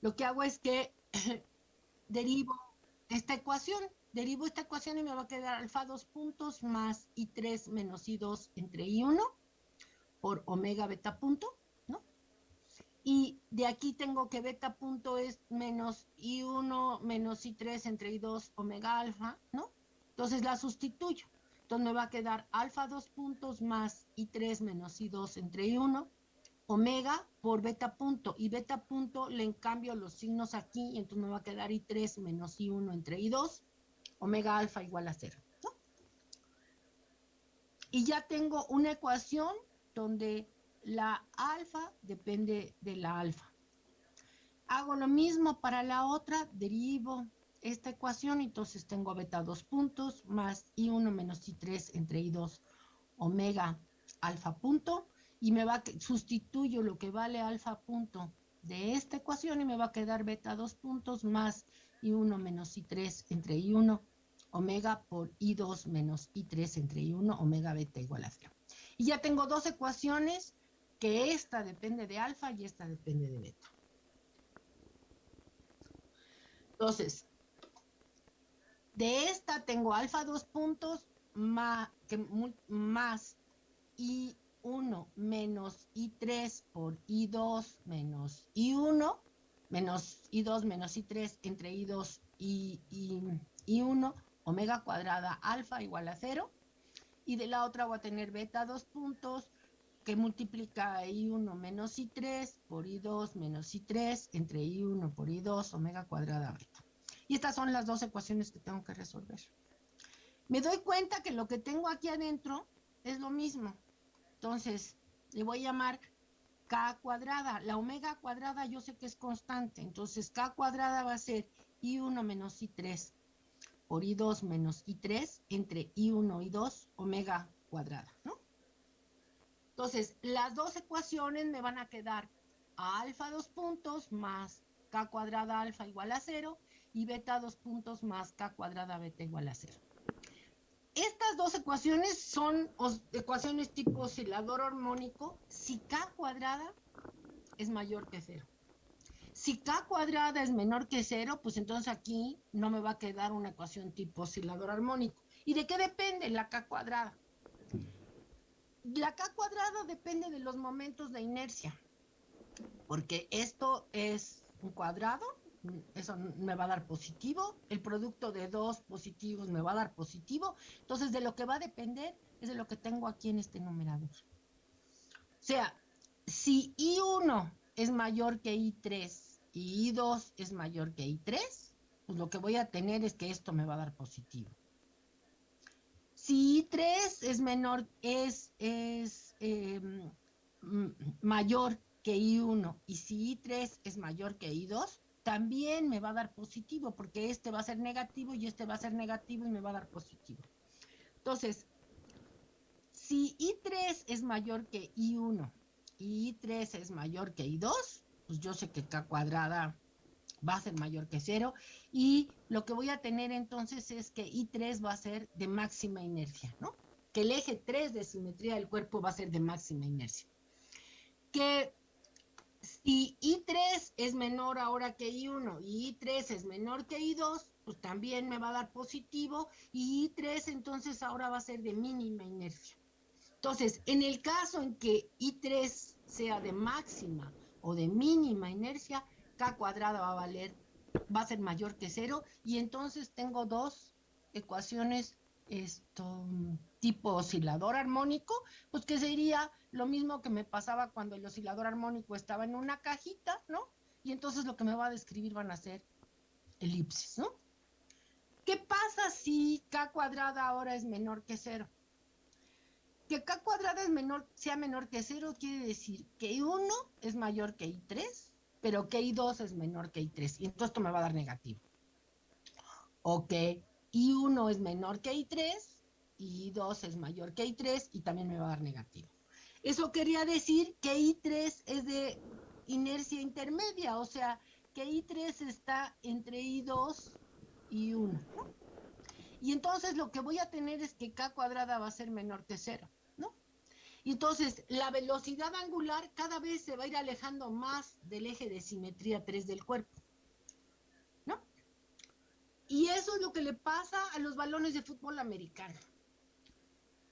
lo que hago es que derivo esta ecuación, derivo esta ecuación y me va a quedar alfa 2 puntos más I3 menos I2 entre I1 por omega beta punto, ¿no? Y de aquí tengo que beta punto es menos I1 menos I3 entre I2 omega alfa, ¿no? Entonces la sustituyo. Entonces me va a quedar alfa 2 puntos más I3 menos I2 entre I1 omega por beta punto y beta punto le cambio los signos aquí y entonces me va a quedar I3 menos I1 entre I2 omega alfa igual a 0 y ya tengo una ecuación donde la alfa depende de la alfa. Hago lo mismo para la otra derivo esta ecuación entonces tengo beta 2 puntos más I1 menos I3 entre I2 omega alfa punto y me va sustituyo lo que vale alfa punto de esta ecuación y me va a quedar beta 2 puntos más I1 menos I3 entre I1 omega por I2 menos I3 entre I1 omega beta igual a 0. Y ya tengo dos ecuaciones que esta depende de alfa y esta depende de beta. Entonces, de esta tengo alfa 2 puntos más, que, más I 1 menos I3 por I2 menos I1, menos I2 menos I3 entre I2 y, y, 1 omega cuadrada alfa igual a 0. Y de la otra voy a tener beta 2 puntos que multiplica I1 menos I3 por I2 menos I3 entre I1 por I2 omega cuadrada beta. Y estas son las dos ecuaciones que tengo que resolver. Me doy cuenta que lo que tengo aquí adentro es lo mismo. Entonces, le voy a llamar K cuadrada. La omega cuadrada yo sé que es constante. Entonces, K cuadrada va a ser I1 menos I3 por I2 menos I3 entre I1 y 2 omega cuadrada, ¿no? Entonces, las dos ecuaciones me van a quedar a alfa 2 puntos más K cuadrada alfa igual a 0 y beta 2 puntos más K cuadrada beta igual a 0. Estas dos ecuaciones son ecuaciones tipo oscilador armónico si K cuadrada es mayor que cero. Si K cuadrada es menor que cero, pues entonces aquí no me va a quedar una ecuación tipo oscilador armónico. ¿Y de qué depende la K cuadrada? La K cuadrada depende de los momentos de inercia, porque esto es un cuadrado eso me va a dar positivo, el producto de dos positivos me va a dar positivo, entonces de lo que va a depender es de lo que tengo aquí en este numerador. O sea, si I1 es mayor que I3 y I2 es mayor que I3, pues lo que voy a tener es que esto me va a dar positivo. Si I3 es menor, es, es em, mayor que I1 y si I3 es mayor que I2, también me va a dar positivo, porque este va a ser negativo y este va a ser negativo y me va a dar positivo. Entonces, si I3 es mayor que I1 y I3 es mayor que I2, pues yo sé que K cuadrada va a ser mayor que cero y lo que voy a tener entonces es que I3 va a ser de máxima inercia, ¿no? Que el eje 3 de simetría del cuerpo va a ser de máxima inercia. Que si I3 es menor ahora que I1 y I3 es menor que I2, pues también me va a dar positivo y I3 entonces ahora va a ser de mínima inercia. Entonces, en el caso en que I3 sea de máxima o de mínima inercia, K cuadrada va a valer, va a ser mayor que cero y entonces tengo dos ecuaciones esto, tipo oscilador armónico, pues que sería lo mismo que me pasaba cuando el oscilador armónico estaba en una cajita, ¿no? Y entonces lo que me va a describir van a ser elipses, ¿no? ¿Qué pasa si k cuadrada ahora es menor que cero? Que k cuadrada es menor, sea menor que cero quiere decir que I1 es mayor que I3, pero que I2 es menor que I3. Y entonces esto me va a dar negativo. O que I1 es menor que I3 y I2 es mayor que I3 y también me va a dar negativo. Eso quería decir que I3 es de inercia intermedia, o sea, que I3 está entre I2 y 1. Y entonces lo que voy a tener es que K cuadrada va a ser menor que cero, ¿no? Y entonces la velocidad angular cada vez se va a ir alejando más del eje de simetría 3 del cuerpo, ¿no? Y eso es lo que le pasa a los balones de fútbol americano.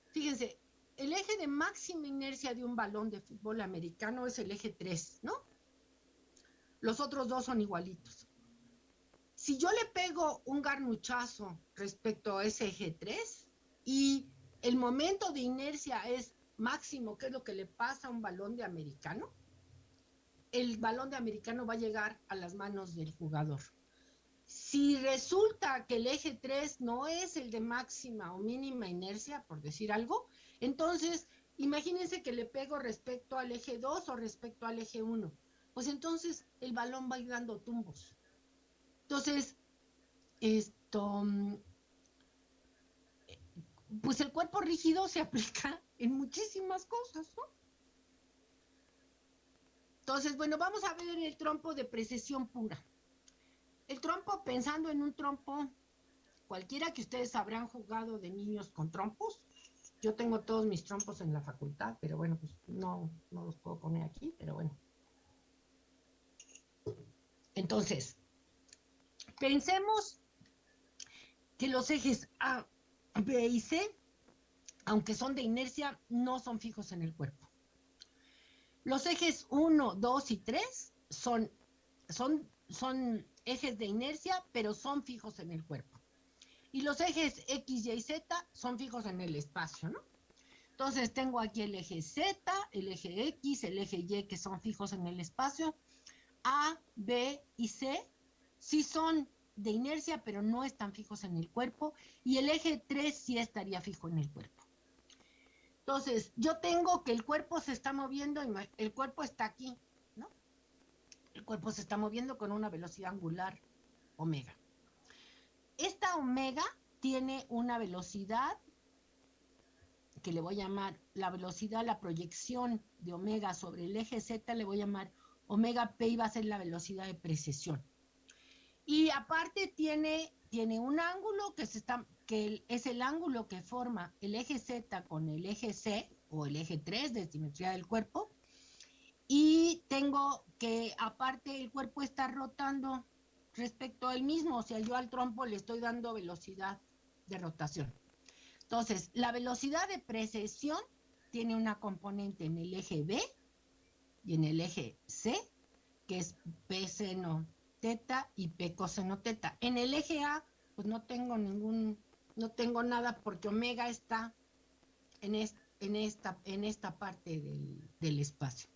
Fíjense, el eje de máxima inercia de un balón de fútbol americano es el eje 3, ¿no? Los otros dos son igualitos. Si yo le pego un garnuchazo respecto a ese eje 3 y el momento de inercia es máximo, que es lo que le pasa a un balón de americano, el balón de americano va a llegar a las manos del jugador. Si resulta que el eje 3 no es el de máxima o mínima inercia, por decir algo, entonces imagínense que le pego respecto al eje 2 o respecto al eje 1. Pues entonces el balón va a ir dando tumbos. Entonces, esto, pues el cuerpo rígido se aplica en muchísimas cosas, ¿no? Entonces, bueno, vamos a ver el trompo de precesión pura. El trompo, pensando en un trompo, cualquiera que ustedes habrán jugado de niños con trompos, yo tengo todos mis trompos en la facultad, pero bueno, pues no, no los puedo poner aquí, pero bueno. Entonces, pensemos que los ejes A, B y C, aunque son de inercia, no son fijos en el cuerpo. Los ejes 1, 2 y 3 son, ejes de inercia, pero son fijos en el cuerpo. Y los ejes X, Y y Z son fijos en el espacio, ¿no? Entonces tengo aquí el eje Z, el eje X, el eje Y que son fijos en el espacio. A, B y C sí son de inercia, pero no están fijos en el cuerpo. Y el eje 3 sí estaría fijo en el cuerpo. Entonces, yo tengo que el cuerpo se está moviendo, el cuerpo está aquí, el cuerpo se está moviendo con una velocidad angular omega. Esta omega tiene una velocidad que le voy a llamar la velocidad, la proyección de omega sobre el eje Z, le voy a llamar omega P y va a ser la velocidad de precesión. Y aparte tiene, tiene un ángulo que, se está, que es el ángulo que forma el eje Z con el eje C o el eje 3 de simetría del cuerpo. Y tengo que aparte el cuerpo está rotando respecto al mismo, o sea, yo al trompo le estoy dando velocidad de rotación. Entonces, la velocidad de precesión tiene una componente en el eje B y en el eje C, que es P seno teta y P coseno teta. En el eje A, pues no tengo ningún, no tengo nada porque omega está en, esta, parte del, del espacio.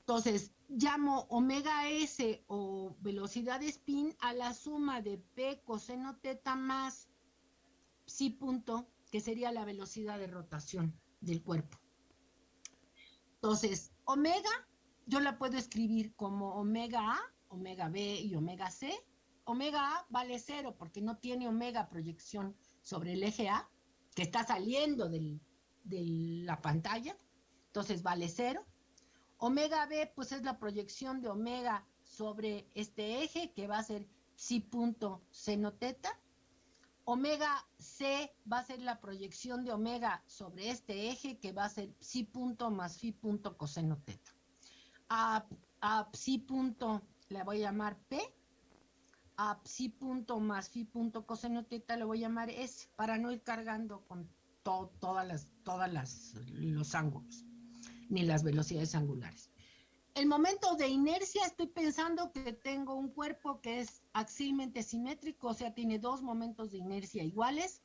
Entonces, llamo omega S o velocidad de spin a la suma de P coseno teta más psi punto, que sería la velocidad de rotación del cuerpo. Entonces, omega, yo la puedo escribir como omega A, omega B y omega C. Omega A vale cero porque no tiene omega proyección sobre el eje A, que está saliendo de la pantalla. Entonces vale cero. Omega B, pues es la proyección de omega sobre este eje, que va a ser psi punto seno teta. Omega C va a ser la proyección de omega sobre este eje, que va a ser psi punto más phi punto coseno teta. A, a psi punto le voy a llamar P. A punto más phi punto coseno teta le voy a llamar S, para no ir cargando con todas las, todas las, los ángulos ni las velocidades angulares. El momento de inercia, estoy pensando que tengo un cuerpo que es axilmente simétrico, o sea, tiene dos momentos de inercia iguales.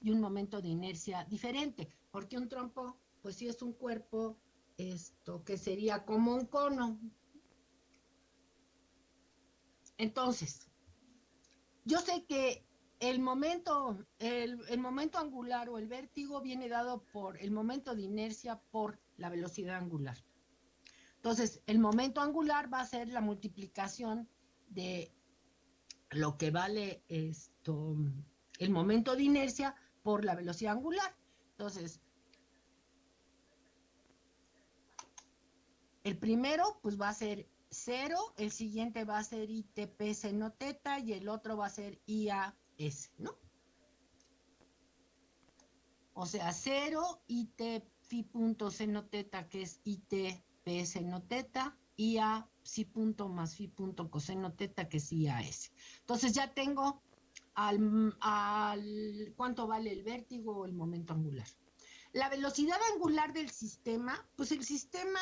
y un momento de inercia diferente, porque un trompo, pues sí es un cuerpo, esto que sería como un cono. Entonces, yo sé que el momento, el, momento angular o el vértigo viene dado por el momento de inercia por la velocidad angular. Entonces, el momento angular va a ser la multiplicación de lo que vale esto, el momento de inercia por la velocidad angular. Entonces, el primero pues va a ser 0, el siguiente va a ser ITP seno teta y el otro va a ser IAS, ¿no? O sea, 0, IT phi punto seno teta, que es ITP seno teta, IA psi punto más phi punto coseno teta, que es IAS. Entonces ya tengo al, al cuánto vale el vértigo o el momento angular. La velocidad angular del sistema, pues el sistema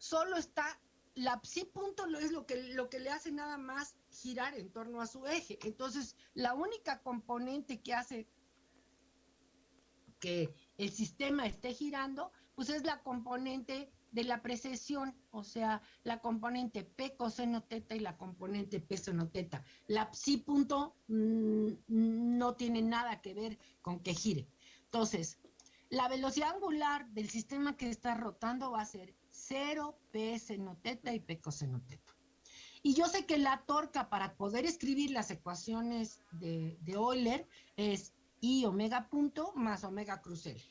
solo está, la psi punto es lo que, lo que le hace nada más girar en torno a su eje. Entonces, la única componente que hace que el sistema esté girando, pues es la componente de la precesión, o sea, la componente P coseno teta y la componente P seno teta. La psi punto mmm, no tiene nada que ver con que gire. Entonces, la velocidad angular del sistema que está rotando va a ser 0 P seno teta y P coseno teta. Y yo sé que la torca para poder escribir las ecuaciones de, de Euler es I omega punto más omega crucel.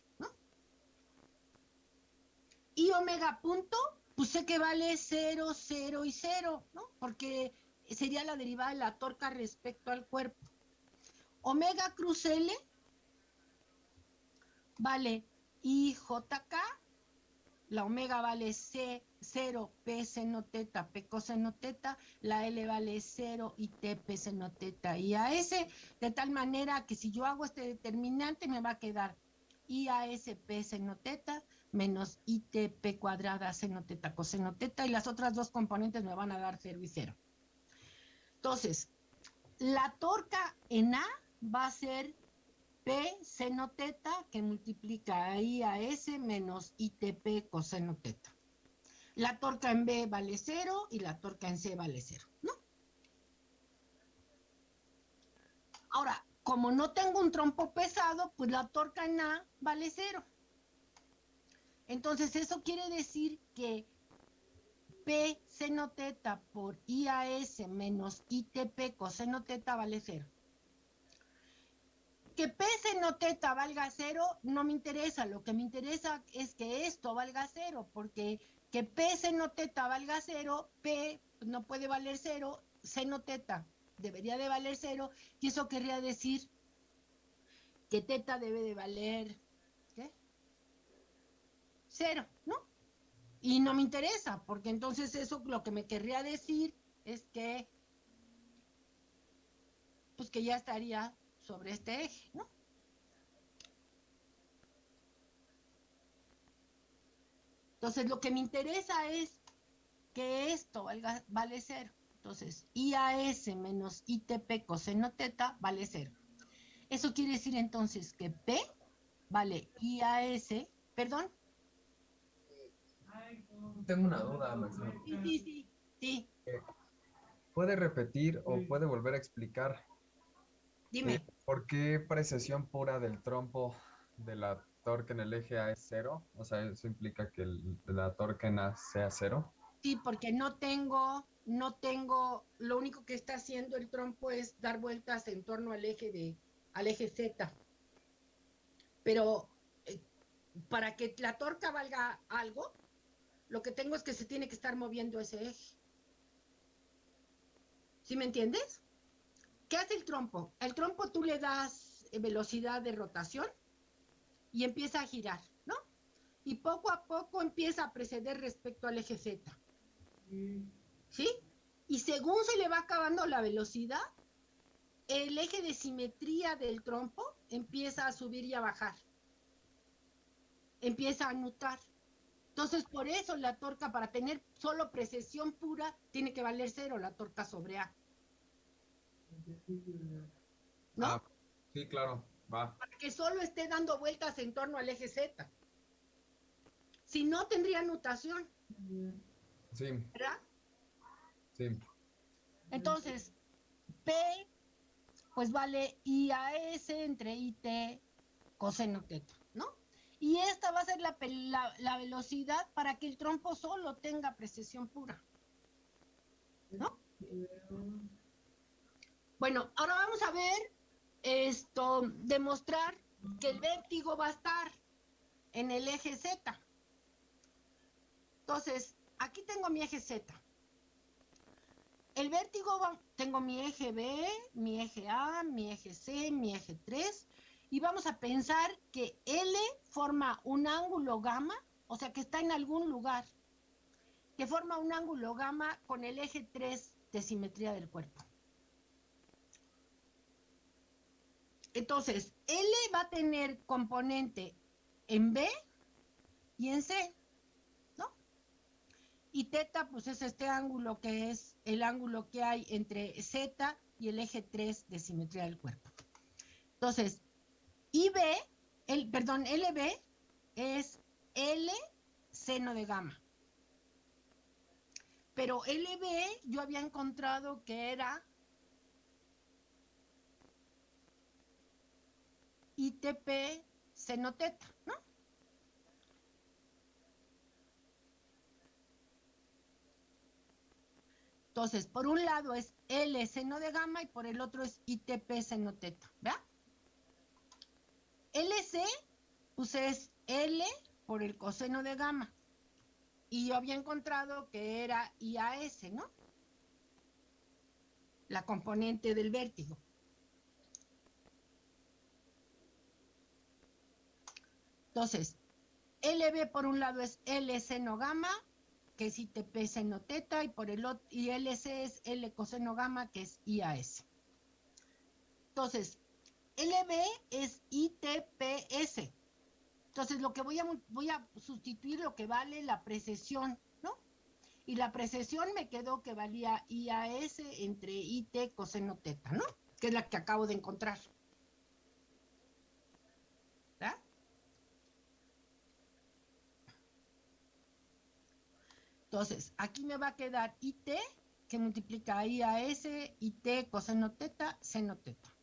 Y omega punto, pues sé que vale 0, 0 y 0, ¿no? Porque sería la derivada de la torca respecto al cuerpo. Omega cruz L vale IJK, la omega vale C, 0, P seno teta, P coseno teta, la L vale 0 y T P seno teta. Y AS, de tal manera que si yo hago este determinante me va a quedar IASP seno teta menos ITP cuadrada seno teta coseno teta. Y las otras dos componentes me van a dar 0 y 0. Entonces, la torca en A va a ser P seno teta que multiplica a a S menos ITP coseno teta. La torca en B vale 0 y la torca en C vale 0, ¿no? Ahora, como no tengo un trompo pesado, pues la torca en A vale 0. Entonces, eso quiere decir que P seno teta por IAS menos ITP coseno teta vale cero. Que P seno teta valga cero no me interesa, lo que me interesa es que esto valga cero, porque que P seno teta valga cero, P no puede valer cero, seno teta. Debería de valer cero, y eso querría decir que teta debe de valer cero, ¿no? Y no me interesa, porque entonces eso lo que me querría decir es que, pues que ya estaría sobre este eje, ¿no? Entonces lo que me interesa es que esto valga, vale cero. Entonces, IAS menos ITP coseno teta vale cero. Eso quiere decir entonces que P vale IAS, perdón, tengo una duda, Maximo. Sí, sí, sí, sí. ¿Puede repetir o puede volver a explicar? Dime. ¿Por qué precesión pura del trompo de la torque en el eje A es cero? O sea, eso implica que el, la torque en A sea cero. Sí, porque no tengo, no tengo, lo único que está haciendo el trompo es dar vueltas en torno al eje de, al eje Z. Pero eh, para que la torca valga algo, lo que tengo es que se tiene que estar moviendo ese eje. ¿Sí me entiendes? ¿Qué hace el trompo? El trompo tú le das eh, velocidad de rotación y empieza a girar, ¿no? Y poco a poco empieza a preceder respecto al eje Z. ¿Sí? Y según se le va acabando la velocidad, el eje de simetría del trompo empieza a subir y a bajar. Empieza a anutar. Entonces, por eso la torca, para tener solo precesión pura, tiene que valer cero la torca sobre A. ¿no? Ah, sí, claro, va. Para que solo esté dando vueltas en torno al eje Z. Si no, tendría nutación. Sí. ¿Verdad? Sí. Entonces, P, pues vale IAS entre IT coseno teta, ¿no? Y esta va a ser la, la, velocidad para que el trompo solo tenga precesión pura. ¿No? Bueno, ahora vamos a ver esto, demostrar que el vértigo va a estar en el eje Z. Entonces, aquí tengo mi eje Z. El vértigo, va, tengo mi eje B, mi eje A, mi eje C, mi eje 3, y vamos a pensar que L forma un ángulo gamma, o sea que está en algún lugar, que forma un ángulo gamma con el eje 3 de simetría del cuerpo. Entonces, L va a tener componente en B y en C, ¿no? Y teta, pues es este ángulo que es el ángulo que hay entre Z y el eje 3 de simetría del cuerpo. Entonces, IB, el, perdón, LB es L seno de gamma. Pero LB yo había encontrado que era ITP seno teta, ¿no? Entonces, por un lado es L seno de gamma y por el otro es ITP seno teta, ¿verdad? LC, pues es L por el coseno de gamma. Y yo había encontrado que era IAS, ¿no? La componente del vértigo. Entonces, LB por un lado es L seno gamma, que es ITP seno teta, y por el otro, y LC es L coseno gamma, que es IAS. Entonces, LB es ITPS. Entonces, lo que voy a, voy a sustituir lo que vale la precesión, ¿no? Y la precesión me quedó que valía IAS entre IT coseno teta, ¿no? Que es la que acabo de encontrar. ¿Verdad? Entonces, aquí me va a quedar IT, que multiplica IAS, IT coseno teta, seno teta.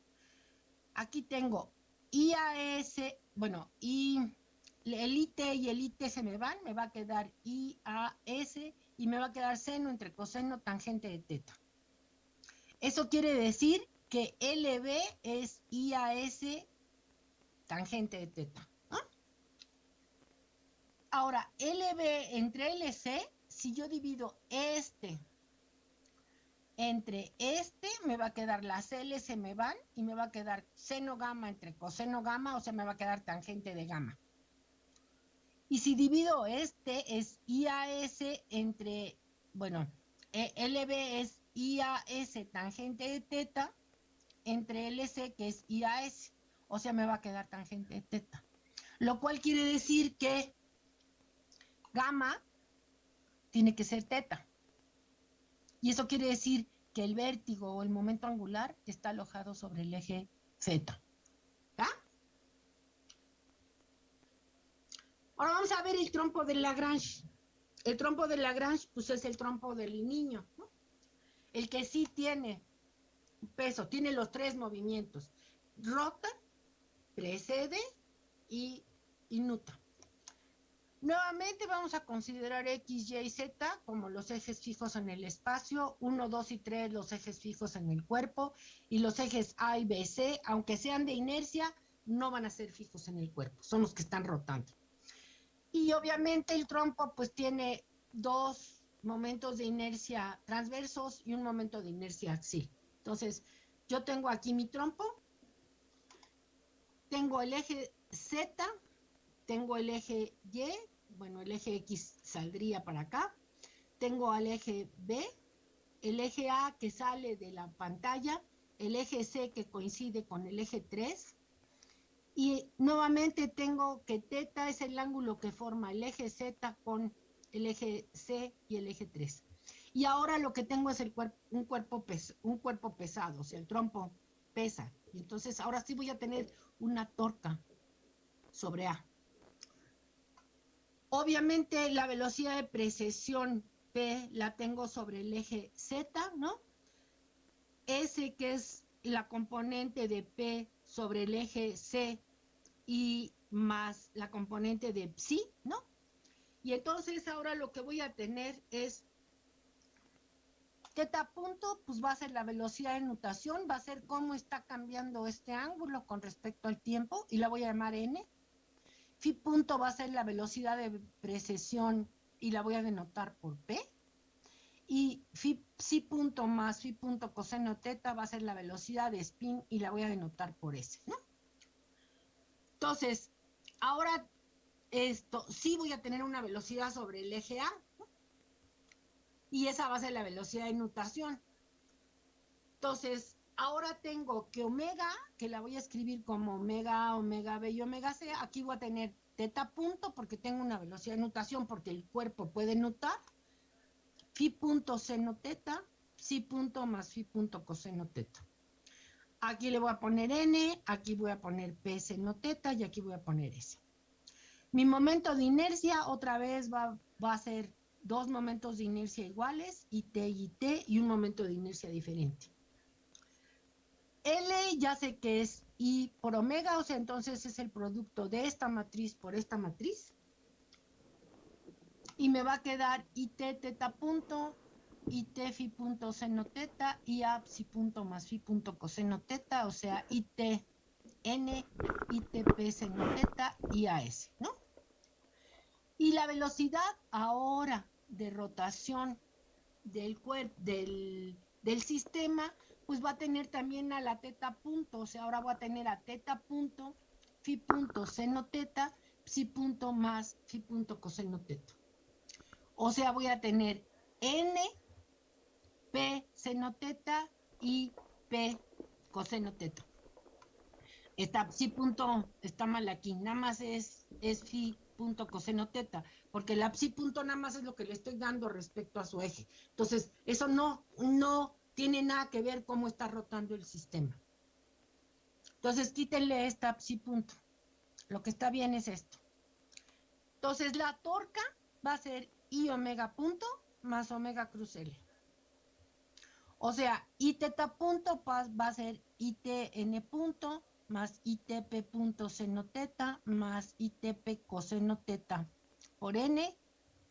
Aquí tengo IAS, bueno, y el IT y el IT se me van, me va a quedar IAS y me va a quedar seno entre coseno tangente de teta. Eso quiere decir que LB es IAS tangente de teta. Ahora, LB entre LC, si yo divido este entre este me va a quedar las L se me van y me va a quedar seno gamma entre coseno gamma, o sea, me va a quedar tangente de gamma. Y si divido este es IAS entre, bueno, e, LB es IAS tangente de teta entre LC que es IAS, o sea, me va a quedar tangente de teta. Lo cual quiere decir que gamma tiene que ser teta. Y eso quiere decir que el vértigo o el momento angular está alojado sobre el eje Z. Ahora vamos a ver el trompo de Lagrange. El trompo de Lagrange, pues es el trompo del niño, El que sí tiene peso, tiene los tres movimientos. Rota, precede y, y. Nuevamente vamos a considerar X, Y y Z como los ejes fijos en el espacio, 1, 2 y 3 los ejes fijos en el cuerpo y los ejes A y B, C, aunque sean de inercia, no van a ser fijos en el cuerpo, son los que están rotando. Y obviamente el trompo pues tiene dos momentos de inercia transversos y un momento de inercia axial. Entonces, yo tengo aquí mi trompo, tengo el eje Z, tengo el eje Y, bueno, el eje X saldría para acá. Tengo al eje B, el eje A que sale de la pantalla, el eje C que coincide con el eje 3. Y nuevamente tengo que teta es el ángulo que forma el eje Z con el eje C y el eje 3. Y ahora lo que tengo es el un, cuerpo un cuerpo pesado, o sea, el trompo pesa Y entonces ahora sí voy a tener una torca sobre A. Obviamente la velocidad de precesión P la tengo sobre el eje Z, ¿no? S que es la componente de P sobre el eje C y más la componente de psi, ¿no? Y entonces ahora lo que voy a tener es teta punto, pues va a ser la velocidad de nutación, va a ser cómo está cambiando este ángulo con respecto al tiempo y la voy a llamar n. Phi punto va a ser la velocidad de precesión y la voy a denotar por p. Y phi, psi punto más phi punto coseno teta va a ser la velocidad de spin y la voy a denotar por s. Entonces, ahora esto sí voy a tener una velocidad sobre el eje A, y esa va a ser la velocidad de nutación. Entonces, ahora tengo que omega, que la voy a escribir como omega omega B y omega C, aquí voy a tener teta punto porque tengo una velocidad de nutación porque el cuerpo puede nutar, phi punto seno teta, psi punto más phi punto coseno teta. Aquí le voy a poner n, aquí voy a poner p seno teta y aquí voy a poner s. Mi momento de inercia otra vez va, a ser dos momentos de inercia iguales, IT y IT, y un momento de inercia diferente. L ya sé que es I por omega, o sea, entonces es el producto de esta matriz por esta matriz y me va a quedar IT teta punto, IT fi punto seno teta y A psi punto más fi punto coseno teta, o sea, IT N, ITP seno teta y AS, ¿no? Y la velocidad ahora de rotación del del, del sistema, pues va a tener también a la teta punto, o sea, ahora voy a tener a teta punto, fi punto seno teta, psi punto más fi punto coseno teta. O sea, voy a tener N, P seno teta y P coseno teta. Está psi punto, está mal aquí, nada más es, es phi punto coseno teta, porque la psi punto nada más es lo que le estoy dando respecto a su eje. Entonces, eso no, no tiene nada que ver cómo está rotando el sistema. Entonces, quítenle esta psi punto. Lo que está bien es esto. Entonces, la torca va a ser I omega punto más omega cruz L. O sea, I teta punto va a ser ITN punto más ITP punto seno teta más ITP coseno teta por N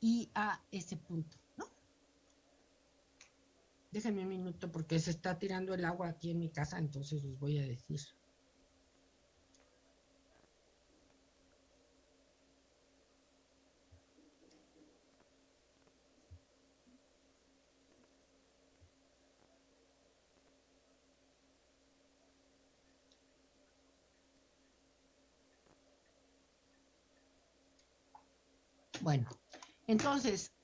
y a ese punto. Déjenme un minuto porque se está tirando el agua aquí en mi casa, entonces les voy a decir. Bueno, entonces,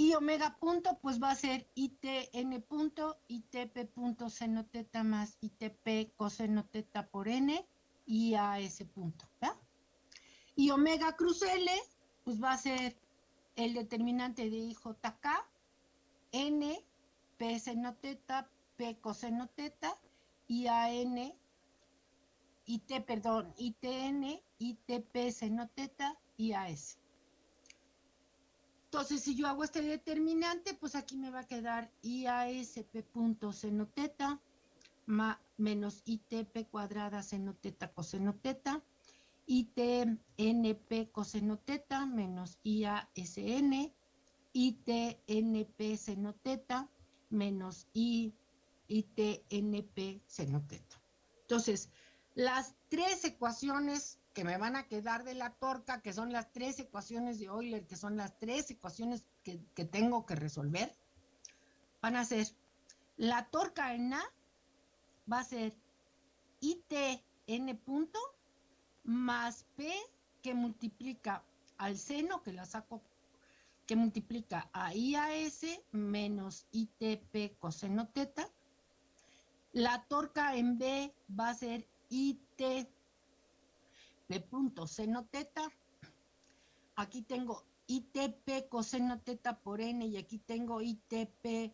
y omega punto, pues va a ser ITN punto, ITP punto seno teta más ITP coseno teta por N y a ese punto. Y omega cruz L, pues va a ser el determinante de IJK, N, P seno teta, P coseno teta y a N, IT, perdón, ITN, ITP seno teta y AS. Entonces, si yo hago este determinante, pues aquí me va a quedar IASP punto seno teta menos ITP cuadrada seno teta coseno teta, ITNP coseno teta menos IASN, ITNP seno teta menos I, ITNP seno teta. Entonces, las tres ecuaciones que me van a quedar de la torca, que son las tres ecuaciones de Euler, que son las tres ecuaciones que, que tengo que resolver, van a ser la torca en A va a ser ITN punto más P que multiplica al seno, que la saco, que multiplica a IAS menos ITP coseno teta. La torca en B va a ser IT P punto seno teta. Aquí tengo ITP coseno teta por N y aquí tengo ITP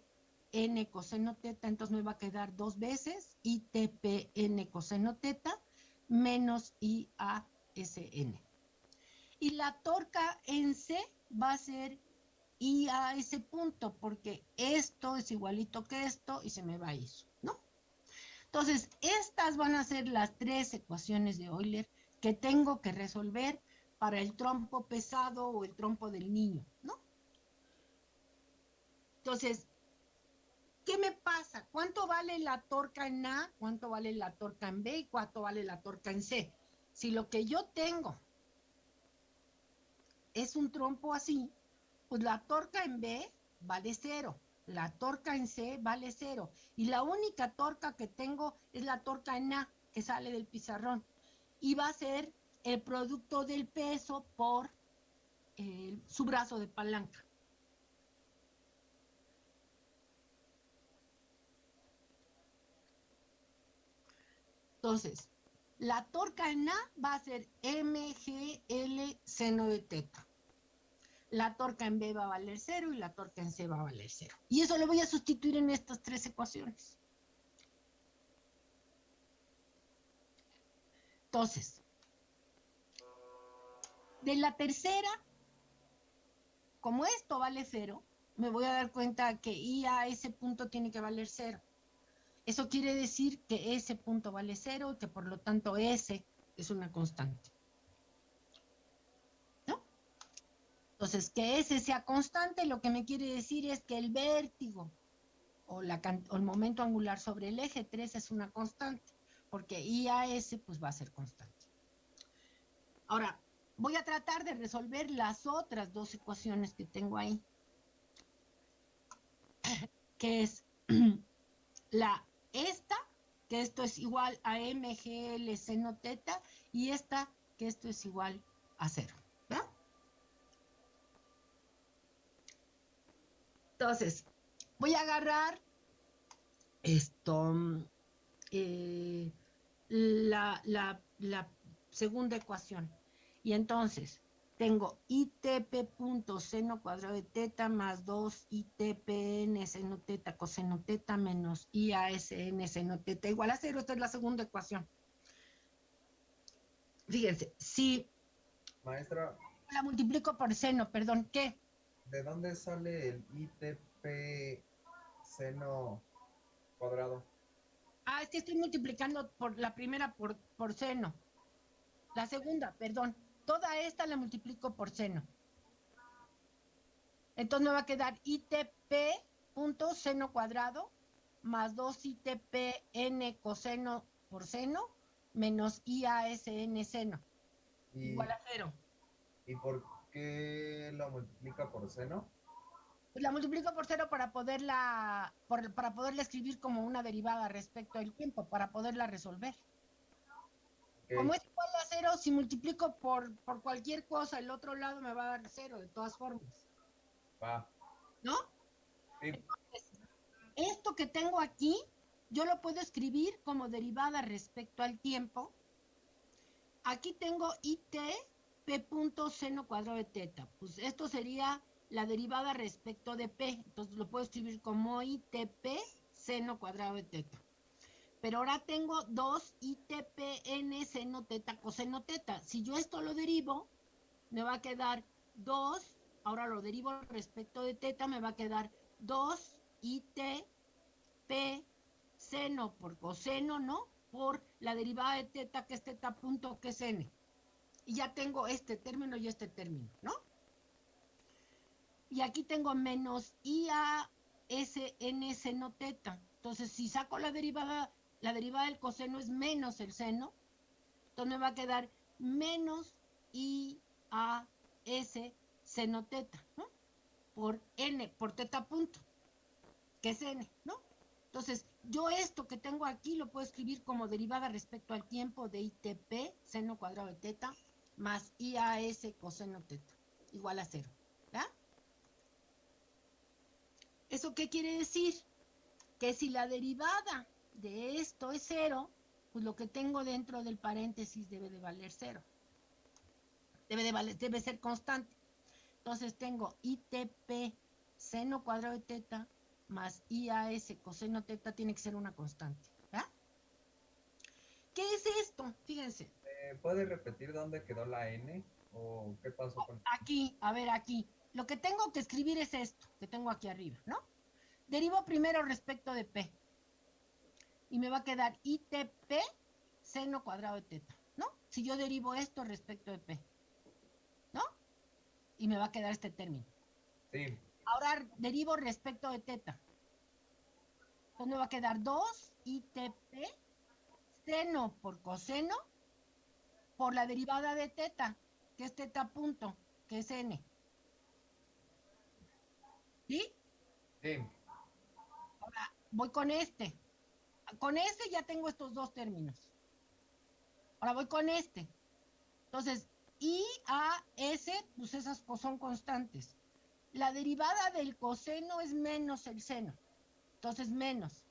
n coseno teta, entonces me va a quedar dos veces ITP n coseno teta menos IASN. Y la torca en C va a ser I a ese punto, porque esto es igualito que esto y se me va eso, ¿no? Entonces, estas van a ser las tres ecuaciones de Euler que tengo que resolver para el trompo pesado o el trompo del niño, ¿no? Entonces, ¿qué me pasa? ¿Cuánto vale la torca en A? ¿Cuánto vale la torca en B? ¿Y cuánto vale la torca en C? Si lo que yo tengo es un trompo así, pues la torca en B vale cero, la torca en C vale cero, y la única torca que tengo es la torca en A, que sale del pizarrón, y va a ser el producto del peso por eh, su brazo de palanca. Entonces, la torca en A va a ser MGL seno de teta. La torca en B va a valer cero y la torca en C va a valer cero. Y eso lo voy a sustituir en estas tres ecuaciones. Entonces, de la tercera, como esto vale cero, me voy a dar cuenta que I a ese punto tiene que valer cero. Eso quiere decir que ese punto vale cero y que por lo tanto S es una constante. ¿No? Entonces, que S sea constante lo que me quiere decir es que el vértigo o, o el momento angular sobre el eje 3 es una constante, porque IAS pues va a ser constante. Ahora, voy a tratar de resolver las otras dos ecuaciones que tengo ahí, que es la esta, que esto es igual a MGL seno teta, y esta, que esto es igual a cero. ¿verdad? Entonces, voy a agarrar esto, eh, la, la, la segunda ecuación. Y entonces, tengo ITP punto seno cuadrado de teta más 2 ITPN seno teta coseno teta menos IASN seno teta igual a cero. Esta es la segunda ecuación. Fíjense, si... Maestra. La multiplico por seno, perdón, ¿qué? ¿De dónde sale el ITP seno cuadrado? Ah, es que estoy multiplicando por la primera por, por seno. La segunda, perdón. Toda esta la multiplico por seno. Entonces me va a quedar ITP punto seno cuadrado más 2 ITP n coseno por seno menos IASN seno. Y, igual a cero. ¿Y por qué la multiplica por seno? Pues la multiplico por cero para poderla, por, para poderla escribir como una derivada respecto al tiempo, para poderla resolver. Okay. Como es igual a cero, si multiplico por, por cualquier cosa, el otro lado me va a dar cero, de todas formas. Va. ¿No? Sí. Entonces, esto que tengo aquí, yo lo puedo escribir como derivada respecto al tiempo. Aquí tengo IT P punto seno cuadrado de teta. Pues esto sería la derivada respecto de P. Entonces lo puedo escribir como ITP seno cuadrado de teta. Pero ahora tengo 2 ITPN seno teta coseno teta. Si yo esto lo derivo, me va a quedar 2, ahora lo derivo respecto de teta, me va a quedar 2 ITP seno por coseno, ¿no? Por la derivada de teta, que es teta punto, que es n. Y ya tengo este término y este término, ¿no? Y aquí tengo menos IASN seno teta. Entonces, si saco la derivada la derivada del coseno es menos el seno, entonces me va a quedar menos IAS seno teta, ¿no? Por n, por teta punto, que es n, ¿no? Entonces, yo esto que tengo aquí lo puedo escribir como derivada respecto al tiempo de ITP, seno cuadrado de teta, más IAS coseno teta, igual a cero, ¿ya? ¿Eso qué quiere decir? Que si la derivada de esto es cero, pues lo que tengo dentro del paréntesis debe de valer cero. Debe, de valer, debe ser constante. Entonces tengo ITP seno cuadrado de teta más IAS coseno teta tiene que ser una constante. ¿verdad? ¿Qué es esto? Fíjense. Eh, ¿Puedes repetir dónde quedó la N? ¿O qué pasó con...? Aquí, a ver, aquí. Lo que tengo que escribir es esto, que tengo aquí arriba, ¿no? Derivo primero respecto de P. Y me va a quedar ITP seno cuadrado de teta, ¿no? Si yo derivo esto respecto de P, ¿no? Y me va a quedar este término. Sí. Ahora derivo respecto de teta. Entonces me va a quedar 2 ITP seno por coseno por la derivada de teta, que es teta punto, que es n. ¿Sí? Sí. Ahora voy con este. Con este ya tengo estos dos términos. Ahora voy con este. Entonces, I, A, S, pues esas son constantes. La derivada del coseno es menos el seno. Entonces, menos.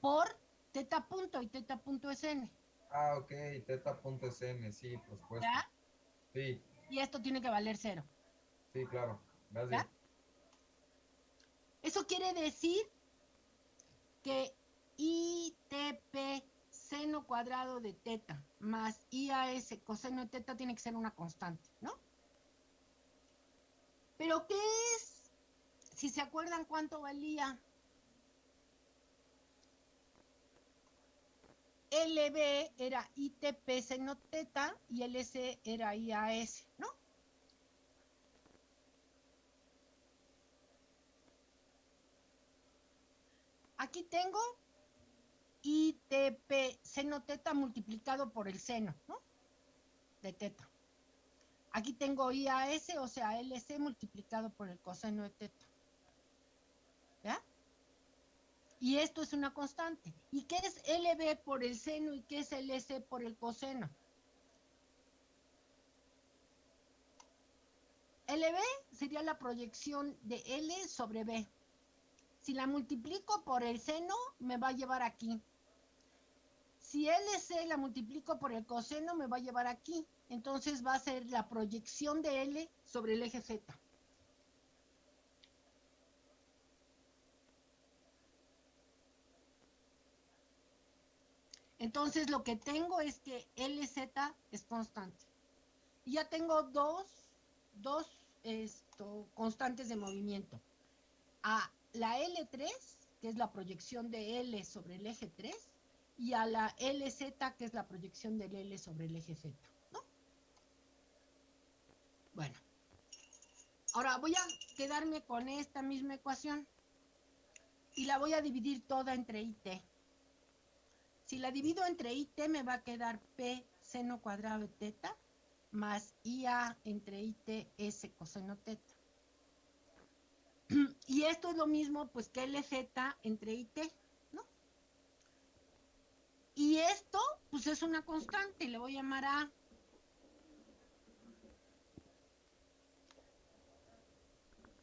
Por teta punto y teta punto es n. Ah, ok, teta punto es n, sí, por supuesto. ¿Ya? Sí, Y esto tiene que valer cero. sí, claro. Gracias. ¿Ya? Eso quiere decir que ITP seno cuadrado de teta más IAS coseno de teta tiene que ser una constante, ¿no? Pero ¿qué es? Si se acuerdan cuánto valía LB era ITP seno teta y LC era IAS, ¿no? Aquí tengo ITP seno teta multiplicado por el seno, ¿no? De teta. Aquí tengo IAS, o sea, LC multiplicado por el coseno de teta. ¿Ya? Y esto es una constante. ¿Y qué es LB por el seno y qué es LC por el coseno? LB sería la proyección de L sobre B. Si la multiplico por el seno, me va a llevar aquí. Si LC la multiplico por el coseno, me va a llevar aquí. Entonces va a ser la proyección de L sobre el eje Z. Entonces lo que tengo es que LZ es constante. Y ya tengo dos, dos esto, constantes de movimiento. A la L3, que es la proyección de L sobre el eje 3, y a la LZ, que es la proyección del L sobre el eje Z. ¿no? Bueno, ahora voy a quedarme con esta misma ecuación y la voy a dividir toda entre IT. Si la divido entre IT me va a quedar P seno cuadrado de teta más IA entre IT S coseno teta. Y esto es lo mismo pues que LZ entre IT, ¿no? Y esto pues es una constante, le voy a llamar A.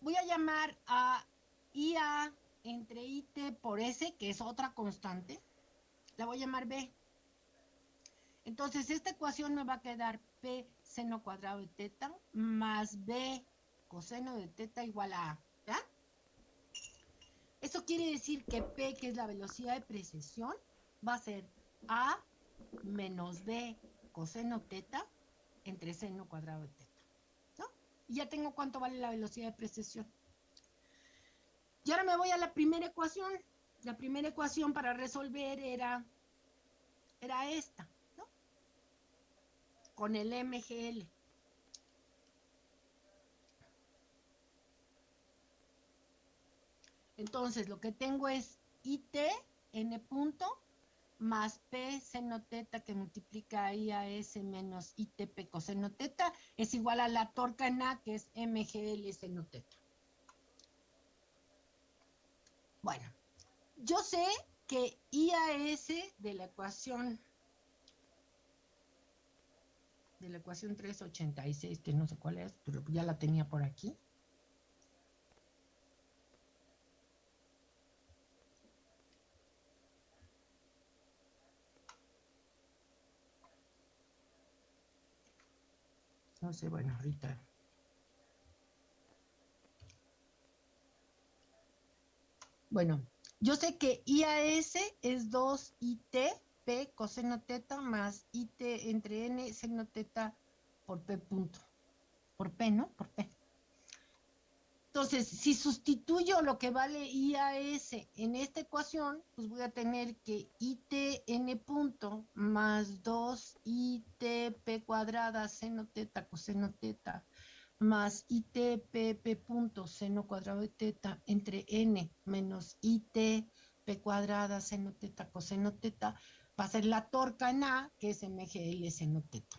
Voy a llamar a IA entre IT por S, que es otra constante la voy a llamar B. Entonces, esta ecuación me va a quedar P seno cuadrado de teta más B coseno de teta igual a A. Eso quiere decir que P, que es la velocidad de precesión, va a ser A menos B coseno teta entre seno cuadrado de teta. ¿No? Y ya tengo cuánto vale la velocidad de precesión. Y ahora me voy a la primera ecuación la primera ecuación para resolver era, era esta, ¿no? Con el MGL. Entonces, lo que tengo es IT, N punto, más P seno teta que multiplica I a S menos ITP coseno teta, es igual a la torca en A, que es MGL seno teta. Bueno, yo sé que IAS de la ecuación de la ecuación 386, que no sé cuál es, pero ya la tenía por aquí. No sé, bueno, ahorita Bueno, yo sé que IAS es 2IT P coseno teta más IT entre N seno teta por P punto. Por P, ¿no? Por P. Entonces, si sustituyo lo que vale IAS en esta ecuación, pues voy a tener que ITN punto más 2ITP cuadrada seno teta coseno teta más ITPP punto seno cuadrado de teta entre N menos ITP cuadrada seno teta coseno teta va a ser la torca en A, que es MGL seno teta.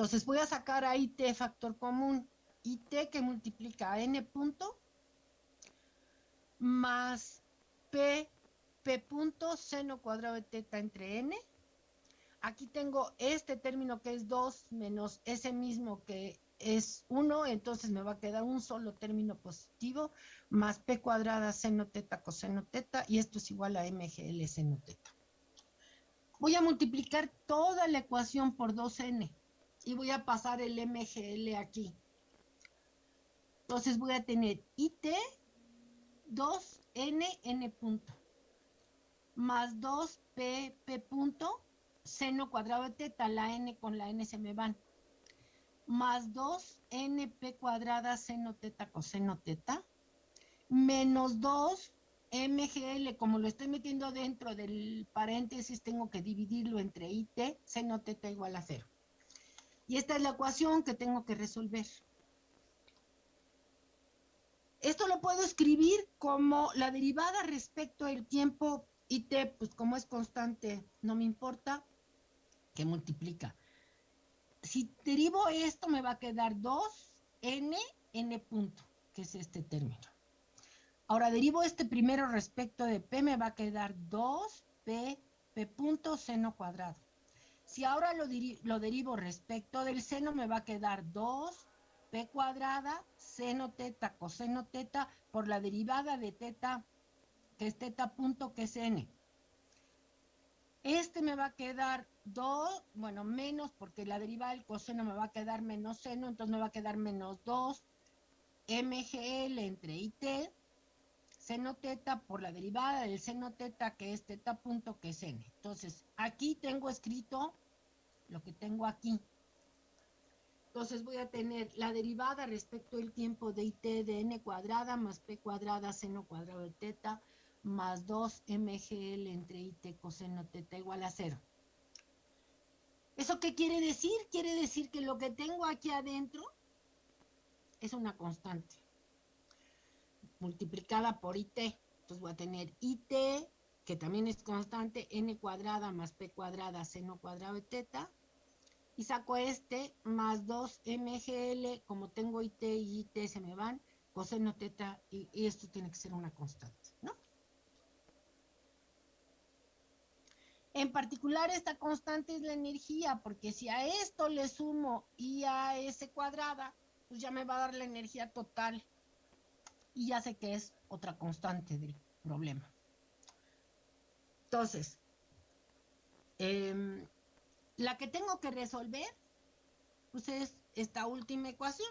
Entonces voy a sacar a IT factor común. IT que multiplica a N punto más P, P punto seno cuadrado de teta entre N. Aquí tengo este término que es 2 menos ese mismo que es 1, entonces me va a quedar un solo término positivo más P cuadrada seno teta coseno teta y esto es igual a MGL seno teta. Voy a multiplicar toda la ecuación por 2N y voy a pasar el MGL aquí. Entonces voy a tener IT 2N, N punto, más 2P, P punto, seno cuadrado de teta, la N con la N se me van, más 2NP cuadrada seno teta coseno teta, menos 2 MGL, como lo estoy metiendo dentro del paréntesis, tengo que dividirlo entre IT, seno teta igual a cero. Y esta es la ecuación que tengo que resolver. Esto lo puedo escribir como la derivada respecto al tiempo IT, pues como es constante, no me importa, que multiplica. Si derivo esto, me va a quedar 2n, n punto, que es este término. Ahora derivo este primero respecto de p, me va a quedar 2p, p punto, seno cuadrado. Si ahora lo, lo derivo respecto del seno, me va a quedar 2 p cuadrada, seno teta, coseno teta, por la derivada de teta, que es teta punto, que es n. Este me va a quedar 2, bueno, menos, porque la derivada del coseno me va a quedar menos seno, entonces me va a quedar menos 2 MGL entre IT, seno teta por la derivada del seno teta, que es teta punto, que es n. Entonces, aquí tengo escrito lo que tengo aquí. Entonces voy a tener la derivada respecto al tiempo de IT de n cuadrada más p cuadrada seno cuadrado de teta más 2 mgl entre IT coseno teta igual a cero. ¿Eso qué quiere decir? Quiere decir que lo que tengo aquí adentro es una constante multiplicada por IT. Entonces voy a tener IT, que también es constante, n cuadrada más p cuadrada seno cuadrado de teta, y saco este más 2 mgl, como tengo IT y IT se me van, coseno teta, y, esto tiene que ser una constante, ¿no? En particular, esta constante es la energía, porque si a esto le sumo I a cuadrada, pues ya me va a dar la energía total. Y ya sé que es otra constante del problema. Entonces, eh, la que tengo que resolver, pues es esta última ecuación.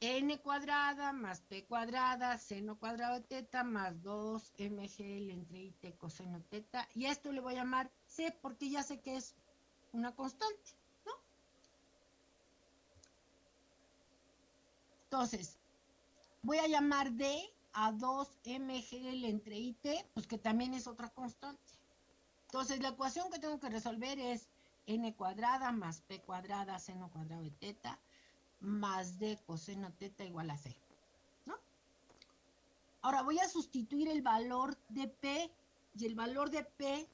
n cuadrada más p cuadrada, seno cuadrado de teta, más 2 mgl entre it coseno teta. Y esto le voy a llamar c porque ya sé que es una constante, ¿no? Entonces, voy a llamar d a 2 mgl entre it, pues que también es otra constante. Entonces, la ecuación que tengo que resolver es n cuadrada más p cuadrada seno cuadrado de teta más d coseno teta igual a. ¿no? Ahora voy a sustituir el valor de p y el valor de p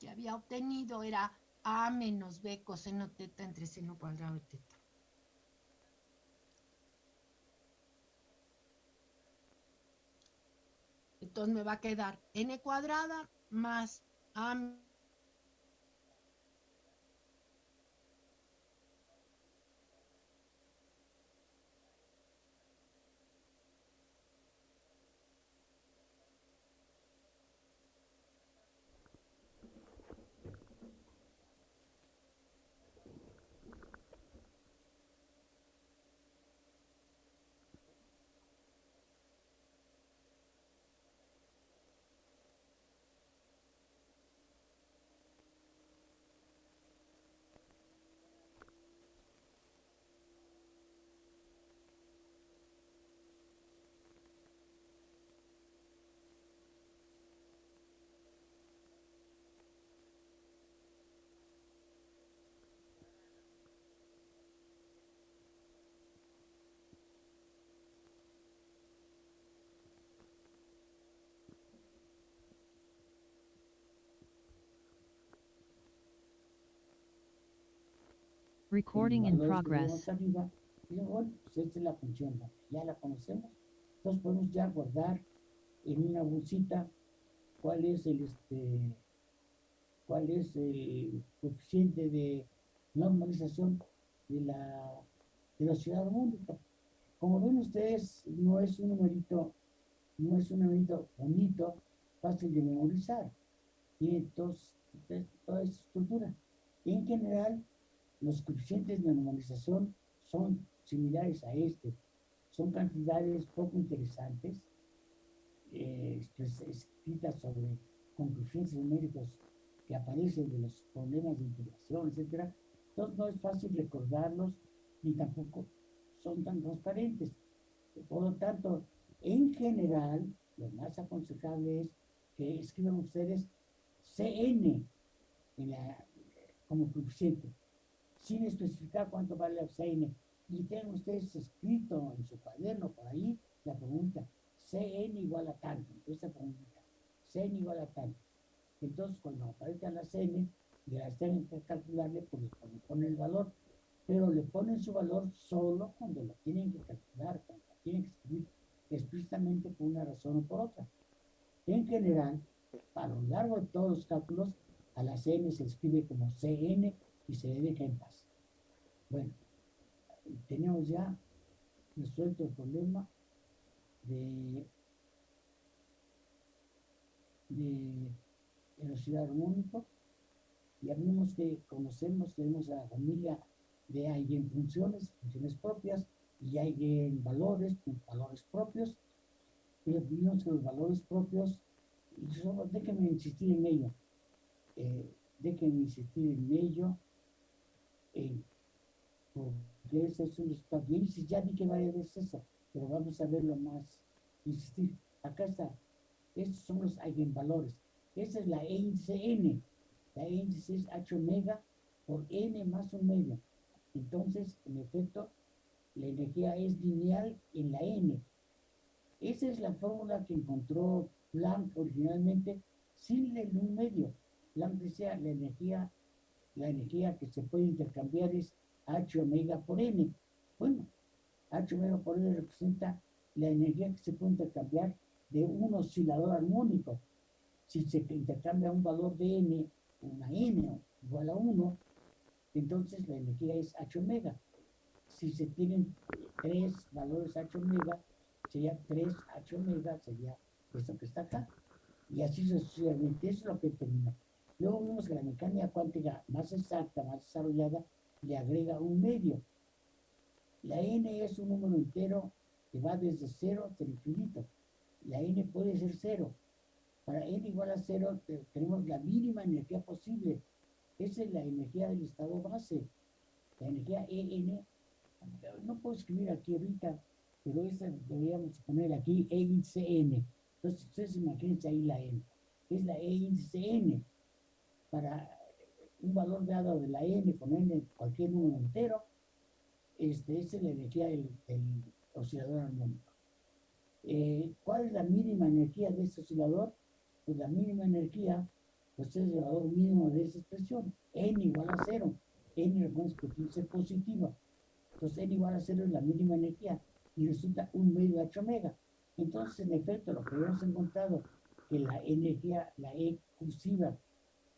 que había obtenido era a menos b coseno teta entre seno cuadrado de teta. Entonces me va a quedar n cuadrada más a Recording in progress. Arriba, y bueno, pues esta es la función, ya la conocemos. Entonces podemos ya guardar en una bolsita cuál es el este cuál es el coeficiente de normalización de la velocidad única. Como ven ustedes, no es un numerito, no es un numerito bonito, fácil de memorizar. Y entonces, toda esa estructura. En general, los coeficientes de normalización son similares a este. Son cantidades poco interesantes, eh, escritas sobre coeficientes numéricos que aparecen de los problemas de integración, etc. Entonces no es fácil recordarlos ni tampoco son tan transparentes. Por lo tanto, en general, lo más aconsejable es que escriban ustedes CN como coeficiente, sin especificar cuánto vale el CN. Y tengan ustedes escrito en su cuaderno por ahí la pregunta, CN igual a tanto, esa pregunta, CN igual a tanto. Entonces, cuando aparezca la CN, ya tienen que calcularle, pues le ponen el valor pero le ponen su valor solo cuando lo tienen que calcular, cuando lo tienen que escribir explícitamente por una razón o por otra. En general, a lo largo de todos los cálculos, a la CN se escribe como CN y se deja en paz. Bueno, tenemos ya resuelto el problema de, de velocidad armónico. Ya vimos que conocemos, tenemos a la familia de en funciones, funciones propias, y en valores, valores propios. Y vimos que los valores propios, y solo déjenme insistir en ello, eh, déjenme insistir en ello, eh, porque ese es un resultado. Y ya dije varias veces eso, pero vamos a verlo más, insistir. Acá está, estos son los eigenvalores. Esa es la E índice N. La E índice es H omega por N más medio. Entonces, en efecto, la energía es lineal en la n. Esa es la fórmula que encontró Planck originalmente sin el un medio. Planck decía la energía, la energía que se puede intercambiar es H omega por n. Bueno, H omega por n representa la energía que se puede intercambiar de un oscilador armónico. Si se intercambia un valor de n, una n igual a 1, entonces la energía es H omega. Si se tienen tres valores H omega, sería 3 H omega, sería esto que está acá. Y así sucesivamente, eso es lo que termina. Luego vemos que la mecánica cuántica más exacta, más desarrollada, le agrega un medio. La n es un número entero que va desde cero hasta el infinito. La n puede ser cero. Para n igual a cero tenemos la mínima energía posible esa es la energía del estado base. La energía EN, no puedo escribir aquí ahorita, pero esta deberíamos poner aquí E índice N. Entonces, ustedes imagínense ahí la N. Es la E índice N. Para un valor dado de la N, ponerle cualquier número entero, este, es la energía del, oscilador armónico. Eh, ¿Cuál es la mínima energía de este oscilador? Pues la mínima energía pues es el valor mínimo de esa expresión, n igual a cero, n recuerden que ser positiva, entonces n igual a cero es la mínima energía y resulta un medio h omega. Entonces, en efecto, lo que hemos encontrado, que la energía, la E cursiva,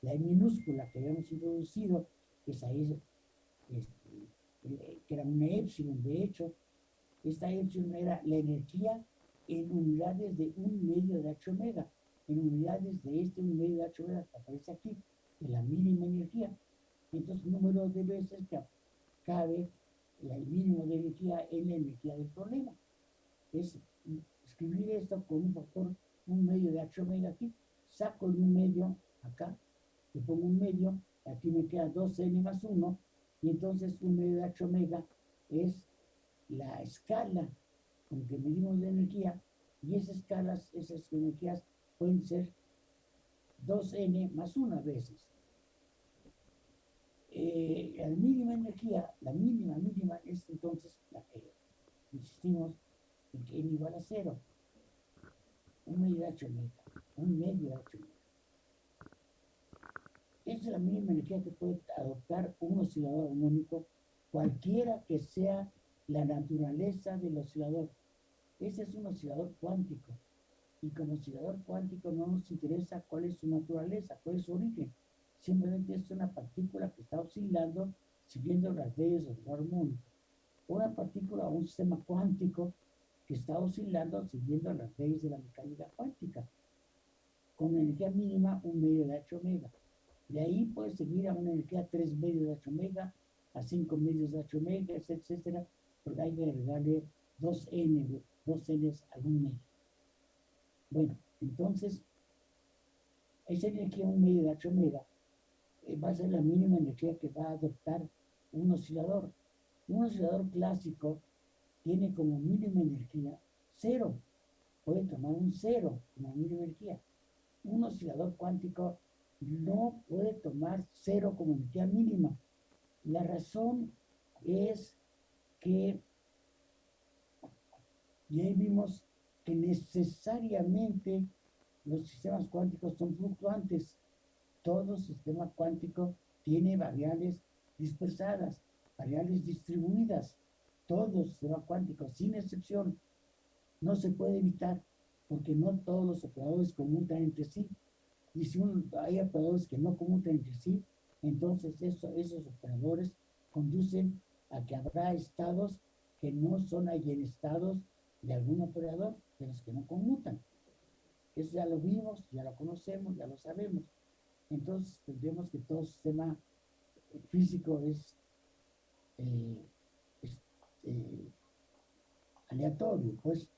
la E minúscula que habíamos introducido, esa es, este, que era una epsilon, de hecho, esta epsilon era la energía en unidades de un medio de h omega en unidades de este un medio de H que aparece aquí, de la mínima energía. Entonces, número de veces que cabe el mínimo de energía en la energía del problema. Es escribir esto con un factor, un medio de H omega aquí, saco el medio acá, le pongo un medio, aquí me queda 2n más 1, y entonces un medio de H omega es la escala con que medimos la energía, y esas escalas, esas energías pueden ser 2n más 1 veces. Eh, la mínima energía, la mínima, mínima es entonces la que insistimos en que n igual a 0. Un medio de h omega, un medio de h omega. Esa es la mínima energía que puede adoptar un oscilador armónico cualquiera que sea la naturaleza del oscilador. Ese es un oscilador cuántico. Y como oscilador cuántico no nos interesa cuál es su naturaleza, cuál es su origen. Simplemente es una partícula que está oscilando siguiendo las leyes del armónico. Una partícula o un sistema cuántico que está oscilando siguiendo las leyes de la mecánica cuántica. Con energía mínima, un medio de H omega. De ahí puede seguir a una energía 3 medios de H omega, a 5 medios de H omega, etcétera, porque hay que agregarle 2N, 2Ns a un medio. Bueno, entonces, esa energía, un medio de H omega, eh, va a ser la mínima energía que va a adoptar un oscilador. Un oscilador clásico tiene como mínima energía cero. Puede tomar un cero como mínima energía. Un oscilador cuántico no puede tomar cero como energía mínima. La razón es que ya vimos que necesariamente los sistemas cuánticos son fluctuantes. Todo sistema cuántico tiene variables dispersadas, variables distribuidas. Todo sistema cuántico, sin excepción, no se puede evitar porque no todos los operadores conmutan entre sí. Y si hay operadores que no conmutan entre sí, entonces esos operadores conducen a que habrá estados que no son estados de algún operador de los que no conmutan. Eso ya lo vimos, ya lo conocemos, ya lo sabemos. Entonces tendremos que todo sistema físico es, eh, eh, aleatorio, pues.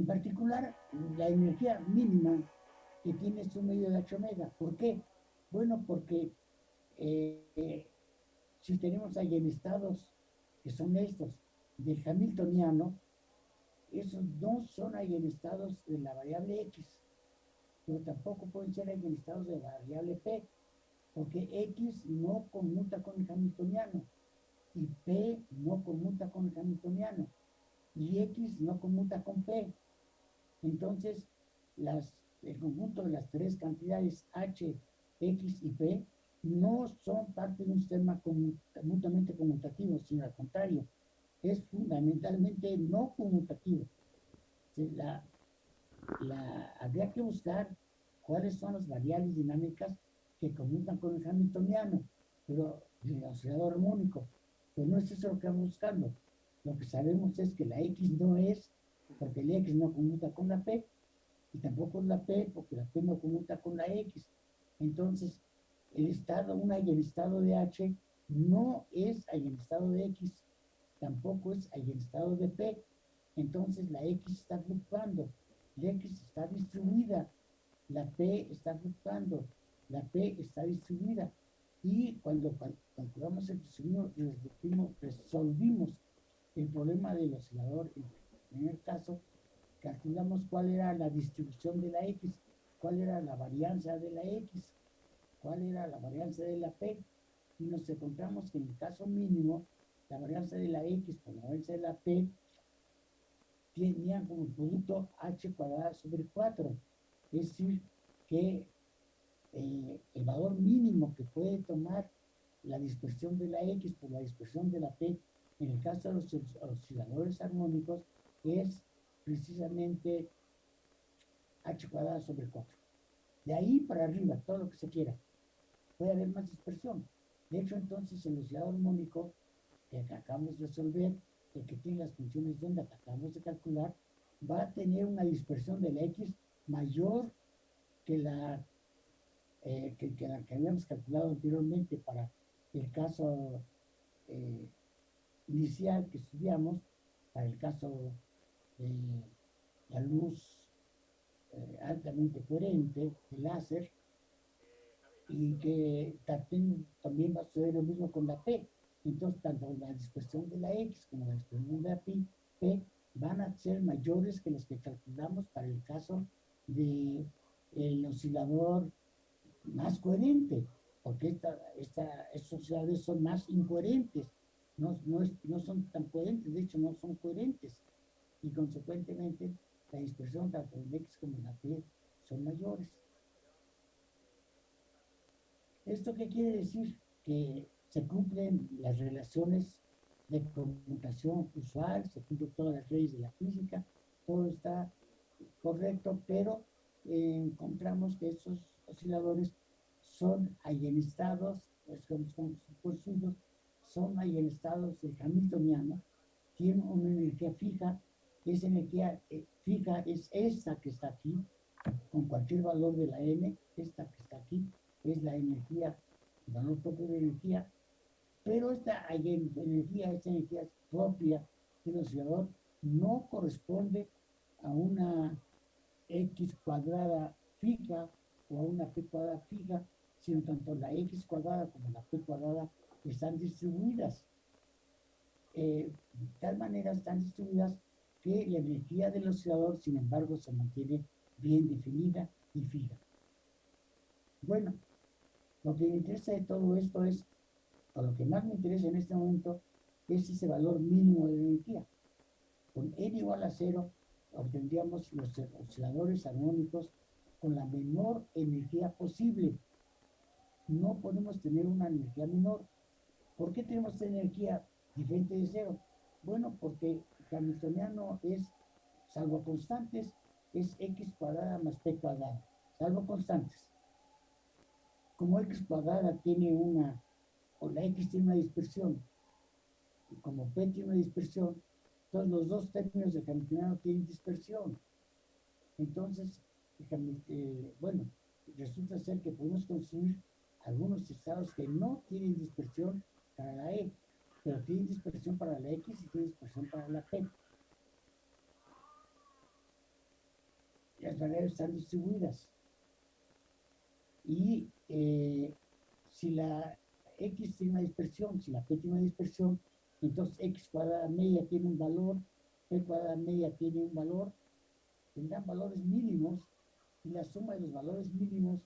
En particular, la energía mínima que tiene su medio de H omega. ¿Por qué? Bueno, porque eh, si tenemos ahí en estados que son estos del hamiltoniano, esos no son ahí en estados de la variable x, pero tampoco pueden ser ahí en estados de la variable p, porque x no conmuta con el hamiltoniano y p no conmuta con el hamiltoniano y x no conmuta con p. Entonces, el conjunto de las tres cantidades h, x y p no son parte de un sistema mutuamente conmutativo, sino al contrario, es fundamentalmente no conmutativo. La, la, habría que buscar cuáles son las variables dinámicas que conmutan con el hamiltoniano, pero el oscilador armónico. Pero no es eso lo que estamos buscando. Lo que sabemos es que la X no es, porque la X no conmuta con la P, y tampoco la P, porque la P no conmuta con la X. Entonces, el estado, una y el estado de H no es ahí en estado de X, tampoco es ahí en estado de P. Entonces la X está fluctuando, la X está distribuida, la P está fluctuando, la P está distribuida. Y cuando calculamos el resolvimos, resolvimos el problema del oscilador, en el primer caso, calculamos cuál era la distribución de la X, cuál era la varianza de la X cuál era la varianza de la P y nos encontramos que en el caso mínimo la varianza de la X con la varianza de la P tenían como producto H cuadrada sobre 4. Es decir, que eh, el valor mínimo que puede tomar la dispersión de la X por la dispersión de la P en el caso de los osciladores armónicos es precisamente H cuadrada sobre 4. De ahí para arriba, todo lo que se quiera puede haber más dispersión. De hecho, entonces el oscilador armónico que acabamos de resolver, el que tiene las funciones de onda que acabamos de calcular, va a tener una dispersión de la X mayor que la, eh, que, la que habíamos calculado anteriormente para el caso eh, inicial que estudiamos, para el caso la luz eh, altamente coherente, el láser, y que también, va a suceder lo mismo con la P. Entonces, tanto la dispersión de la X como la dispersión de la P van a ser mayores que las que calculamos para el caso del el oscilador más coherente, porque esta, esta, estos osciladores son más incoherentes, no, no, no son tan coherentes, de hecho no son coherentes, y consecuentemente la dispersión tanto en X como en la P son mayores. ¿Esto qué quiere decir? Que se cumplen las relaciones de conmutación usual, se cumplen todas las leyes de la física, todo está correcto, pero eh, encontramos que estos osciladores son aionistados, pues son son aionistados del hamiltoniano, tienen una energía fija, esa energía eh, fija es esta que está aquí, con cualquier valor de la n, esta que está aquí, es la energía, el valor propio de energía, pero esta energía, esta energía propia del oscilador no corresponde a una x cuadrada fija o a una p cuadrada fija, sino tanto la x cuadrada como la p cuadrada están distribuidas. Eh, de tal manera están distribuidas que la energía del oscilador, sin embargo, se mantiene bien definida y fija. Bueno, lo que me interesa de todo esto es, o lo que más me interesa en este momento, es ese valor mínimo de energía. Con n igual a cero, obtendríamos los osciladores armónicos con la menor energía posible. No podemos tener una energía menor. ¿Por qué tenemos energía diferente de cero? Bueno, porque hamiltoniano es, salvo constantes, es x cuadrada más p cuadrada, salvo constantes. Como x cuadrada tiene una, o la x tiene una dispersión, y como p tiene una dispersión, entonces los dos términos de hamiltoniano tienen dispersión. Entonces, eh, bueno, resulta ser que podemos construir algunos estados que no tienen dispersión para la E, pero tienen dispersión para la X y tienen dispersión para la P. Las variables están distribuidas. Y eh, si la X tiene una dispersión, si la P tiene una dispersión, entonces x cuadrada media tiene un valor, p cuadrada media tiene un valor, tendrán valores mínimos y la suma de los valores mínimos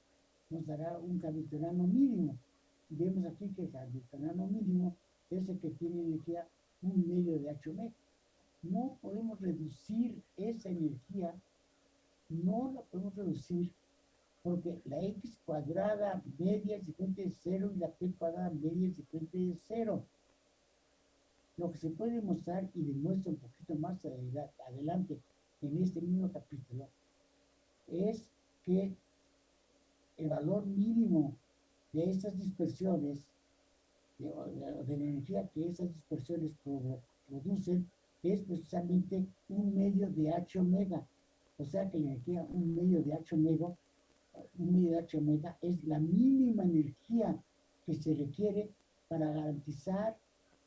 nos dará un hamiltoniano mínimo. Y vemos aquí que el hamiltoniano mínimo es el que tiene energía un medio de H omega. No podemos reducir esa energía, no la podemos reducir porque la x cuadrada media es diferente de cero y la p cuadrada media es diferente de cero. Lo que se puede mostrar y demuestra un poquito más adelante en este mismo capítulo es que el valor mínimo de estas dispersiones, de, la energía que esas dispersiones producen, es precisamente un medio de H omega. O sea que la energía, un medio de H omega, un medio de H omega es la mínima energía que se requiere para garantizar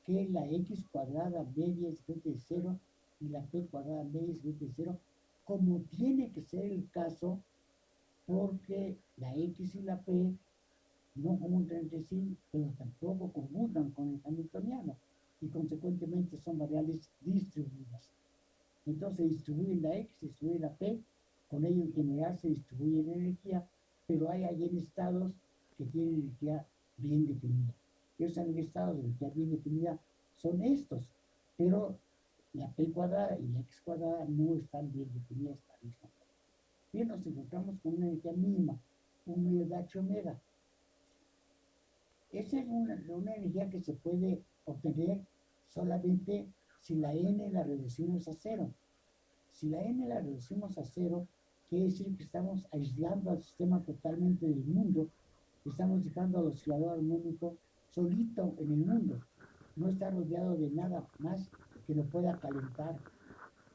que la x cuadrada media es igual de 0 y la p cuadrada media es igual de 0, como tiene que ser el caso, porque la x y la p no conmutan entre sí, pero tampoco conmutan con el hamiltoniano, y consecuentemente son variables distribuidas. Entonces se distribuye la x, se distribuye la p, con ello en general se distribuye la energía, pero hay en estados que tienen energía bien definida esos estados de energía bien definida son estos, pero la P cuadrada y la X cuadrada no están bien definidas. Bien, nos encontramos con una energía mínima, un medio de H omega. Esa es una, una energía que se puede obtener solamente si la n la reducimos a cero. Si la n la reducimos a cero, quiere decir que estamos aislando al sistema totalmente del mundo, estamos dejando al oscilador armónico solito en el mundo, no está rodeado de nada más que lo pueda calentar.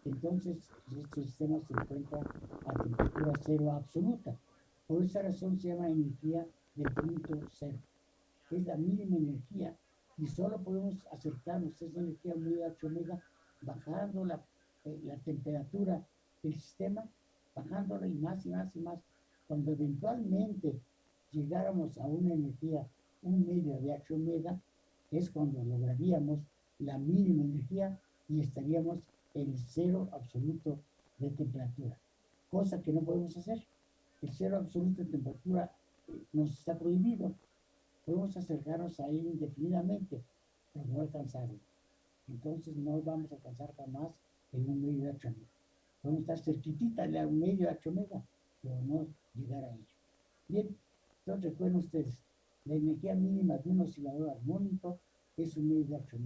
Entonces, este sistema se encuentra a temperatura cero absoluta. Por esa razón se llama energía del punto cero. Es la mínima energía y solo podemos acercarnos a esa energía muy H omega bajando la, eh, la temperatura del sistema, bajándola y más y más y más. Cuando eventualmente llegáramos a una energía un medio de H omega, es cuando lograríamos la mínima energía y estaríamos en cero absoluto de temperatura, cosa que no podemos hacer. El cero absoluto de temperatura eh, nos está prohibido. Podemos acercarnos ahí indefinidamente, pero no alcanzarlo. Entonces no vamos a alcanzar jamás en un medio de H omega. Podemos estar cerquitita de un medio de H omega, pero no llegar a ello. Bien, entonces recuerden ustedes, La energía mínima de un oscilador armónico es un medio de 8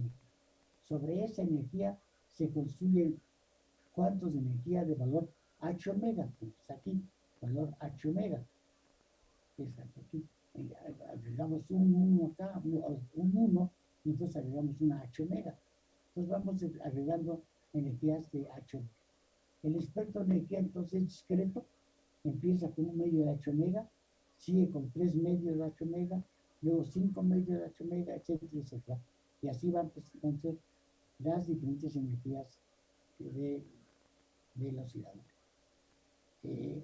Sobre esa energía se construyen cuantos de energía de valor H omega, pues aquí, valor H omega. Es aquí. Agregamos un 1 acá, un 1, y entonces agregamos una H omega. Entonces vamos agregando energías de H omega. El espectro de energía entonces discreto empieza con un medio de H omega, sigue con tres medios de H omega, luego cinco medios de H omega, etcétera, etcétera. Y así van entonces las diferentes energías de. Eh,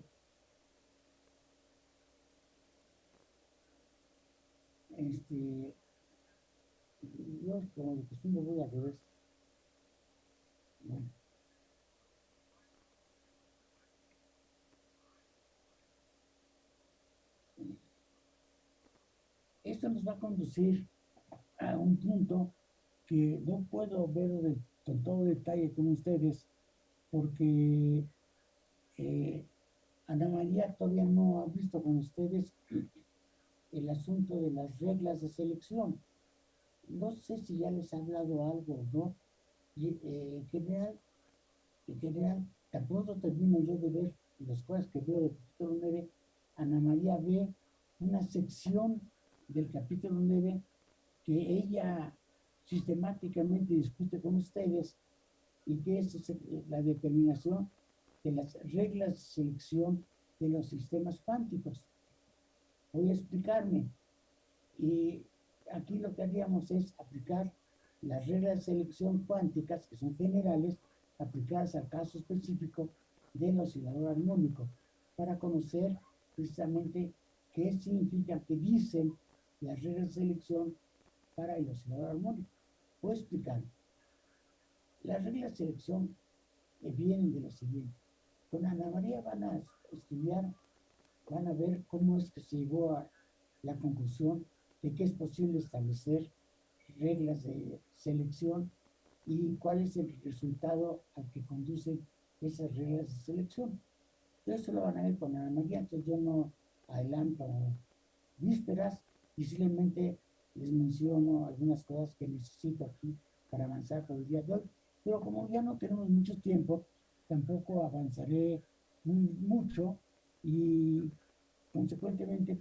este, yo como de costumbre voy a revés. Esto nos va a conducir a un punto que no puedo ver con todo detalle con ustedes porque eh, Ana María todavía no ha visto con ustedes el asunto de las reglas de selección. No sé si ya les ha hablado algo o no. Y, eh, en general, en general, tampoco termino yo de ver las cosas que veo del capítulo 9. Ana María ve una sección del capítulo 9 que ella sistemáticamente discute con ustedes y que es la determinación de las reglas de selección de los sistemas cuánticos. Voy a explicarme. Y aquí lo que haríamos es aplicar las reglas de selección cuánticas, que son generales, aplicadas al caso específico del oscilador armónico, para conocer precisamente qué significa, qué dicen las reglas de selección para el oscilador armónico. Voy a explicar. Las reglas de selección vienen de lo siguiente. Con Ana María van a estudiar, van a ver cómo es que se llegó a la conclusión de que es posible establecer reglas de selección y cuál es el resultado al que conducen esas reglas de selección. Eso lo van a ver con Ana María, entonces yo no adelanto vísperas y simplemente les menciono algunas cosas que necesito aquí para avanzar por el día de hoy. Pero como ya no tenemos mucho tiempo, tampoco avanzaré mucho y consecuentemente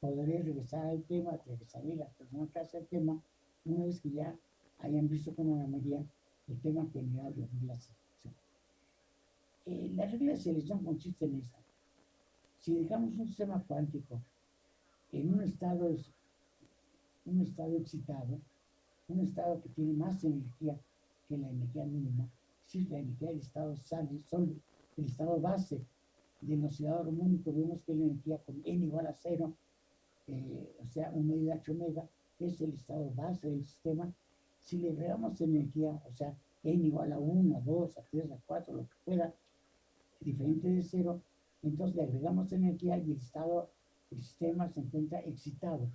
podré regresar al tema, regresaré a la persona que hace el tema una vez que ya hayan visto con Ana María el tema general de la selección. Eh, la regla de selección consiste en esa. Si dejamos un sistema cuántico en un estado, un estado excitado, un estado que tiene más energía que la energía mínima, si la energía del estado sale, son el estado base del oscilador armónico, vemos que la energía con n igual a cero, eh, o sea, un medio de h omega, es el estado base del sistema. Si le agregamos energía, o sea, n igual a 1, a 2, a 3, a 4, lo que fuera, diferente de cero, entonces le agregamos energía y el estado el sistema se encuentra excitado,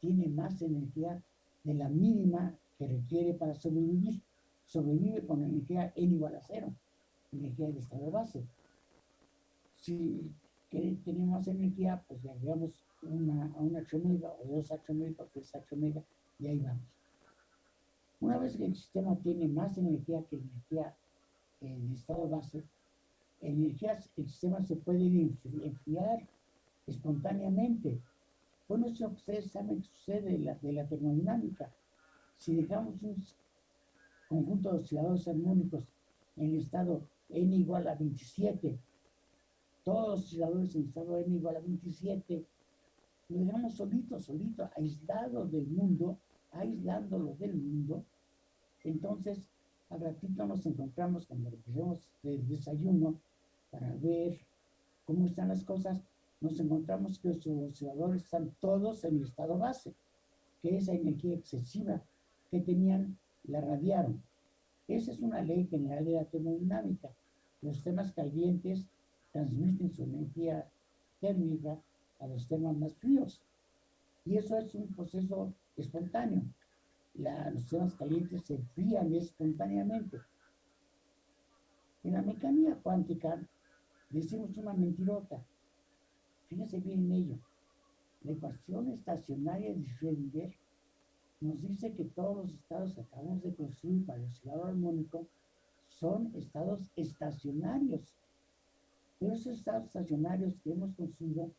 tiene más energía de la mínima que requiere para sobrevivir. Sobrevive con energía n igual a cero, energía de estado base. Si tenemos energía, pues le agregamos una, a H omega, o dos omega, o tres omega, y ahí vamos. Una vez que el sistema tiene más energía que energía en estado base, energías, el sistema se puede enfriar espontáneamente. Bueno, eso ustedes saben que sucede de la, de la termodinámica. Si dejamos un conjunto de osciladores armónicos en el estado n igual a 27, todos los osciladores en el estado n igual a 27, lo dejamos solito, solito, aislado del mundo, aislándolo del mundo, entonces al ratito nos encontramos cuando regresemos del desayuno para ver cómo están las cosas, nos encontramos que los osciladores están todos en el estado base, que esa energía excesiva que tenían la radiaron. Esa es una ley general de la termodinámica. Los temas calientes transmiten su energía térmica a los temas más fríos. Y eso es un proceso espontáneo. los temas calientes se enfrían espontáneamente. En la mecánica cuántica decimos una mentirota. Fíjense bien en ello. La ecuación estacionaria de Schrödinger nos dice que todos los estados que acabamos de construir para el oscilador armónico son estados estacionarios. Esos estados estacionarios que hemos construido,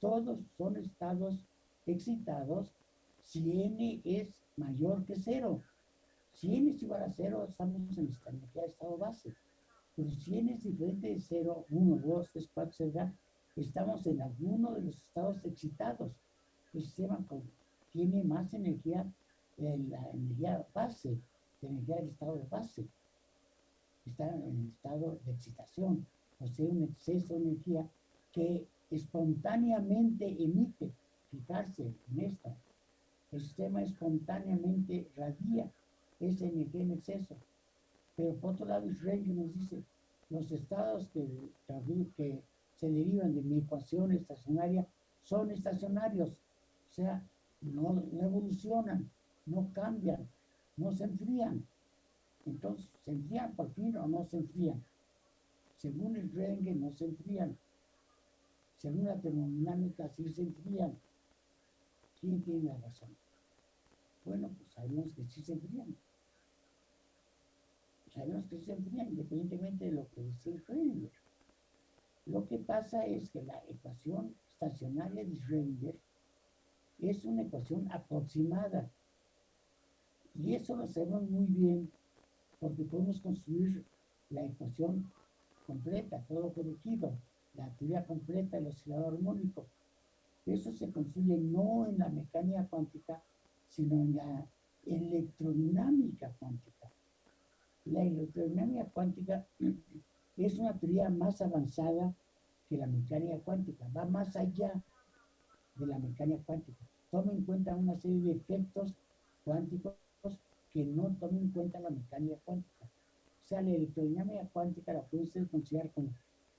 todos son estados excitados si n es mayor que cero. Si n es igual a cero, estamos en esta energía de estado base. Pero si n es diferente de cero, 1, 2, 3, 4, etc., estamos en alguno de los estados excitados. El sistema tiene más energía, en la energía base, la energía del estado de base. Está en el estado de excitación, o sea, un exceso de energía que espontáneamente emite. Fijarse en esto. El sistema espontáneamente radia esa energía en exceso. Pero por otro lado, Schrödinger nos dice, los estados que, que se derivan de mi ecuación estacionaria son estacionarios, o sea, no, evolucionan, no cambian, no se enfrían. Entonces, ¿se enfrían por fin o no se enfrían? Según el Schrödinger, no se enfrían. Según la termodinámica, sí se enfrían. ¿Quién tiene la razón? Bueno, pues sabemos que sí se enfrían sabemos que se enfrían independientemente de lo que dice Schrödinger. Lo que pasa es que la ecuación estacionaria de Schrödinger es una ecuación aproximada. Y eso lo sabemos muy bien porque podemos construir la ecuación completa, todo corregido, la teoría completa del oscilador armónico. Eso se construye no en la mecánica cuántica, sino en la electrodinámica cuántica. La electrodinámica cuántica es una teoría más avanzada que la mecánica cuántica, va más allá de la mecánica cuántica. Toma en cuenta una serie de efectos cuánticos que no toma en cuenta la mecánica cuántica. O sea, la electrodinámica cuántica la puede usted considerar como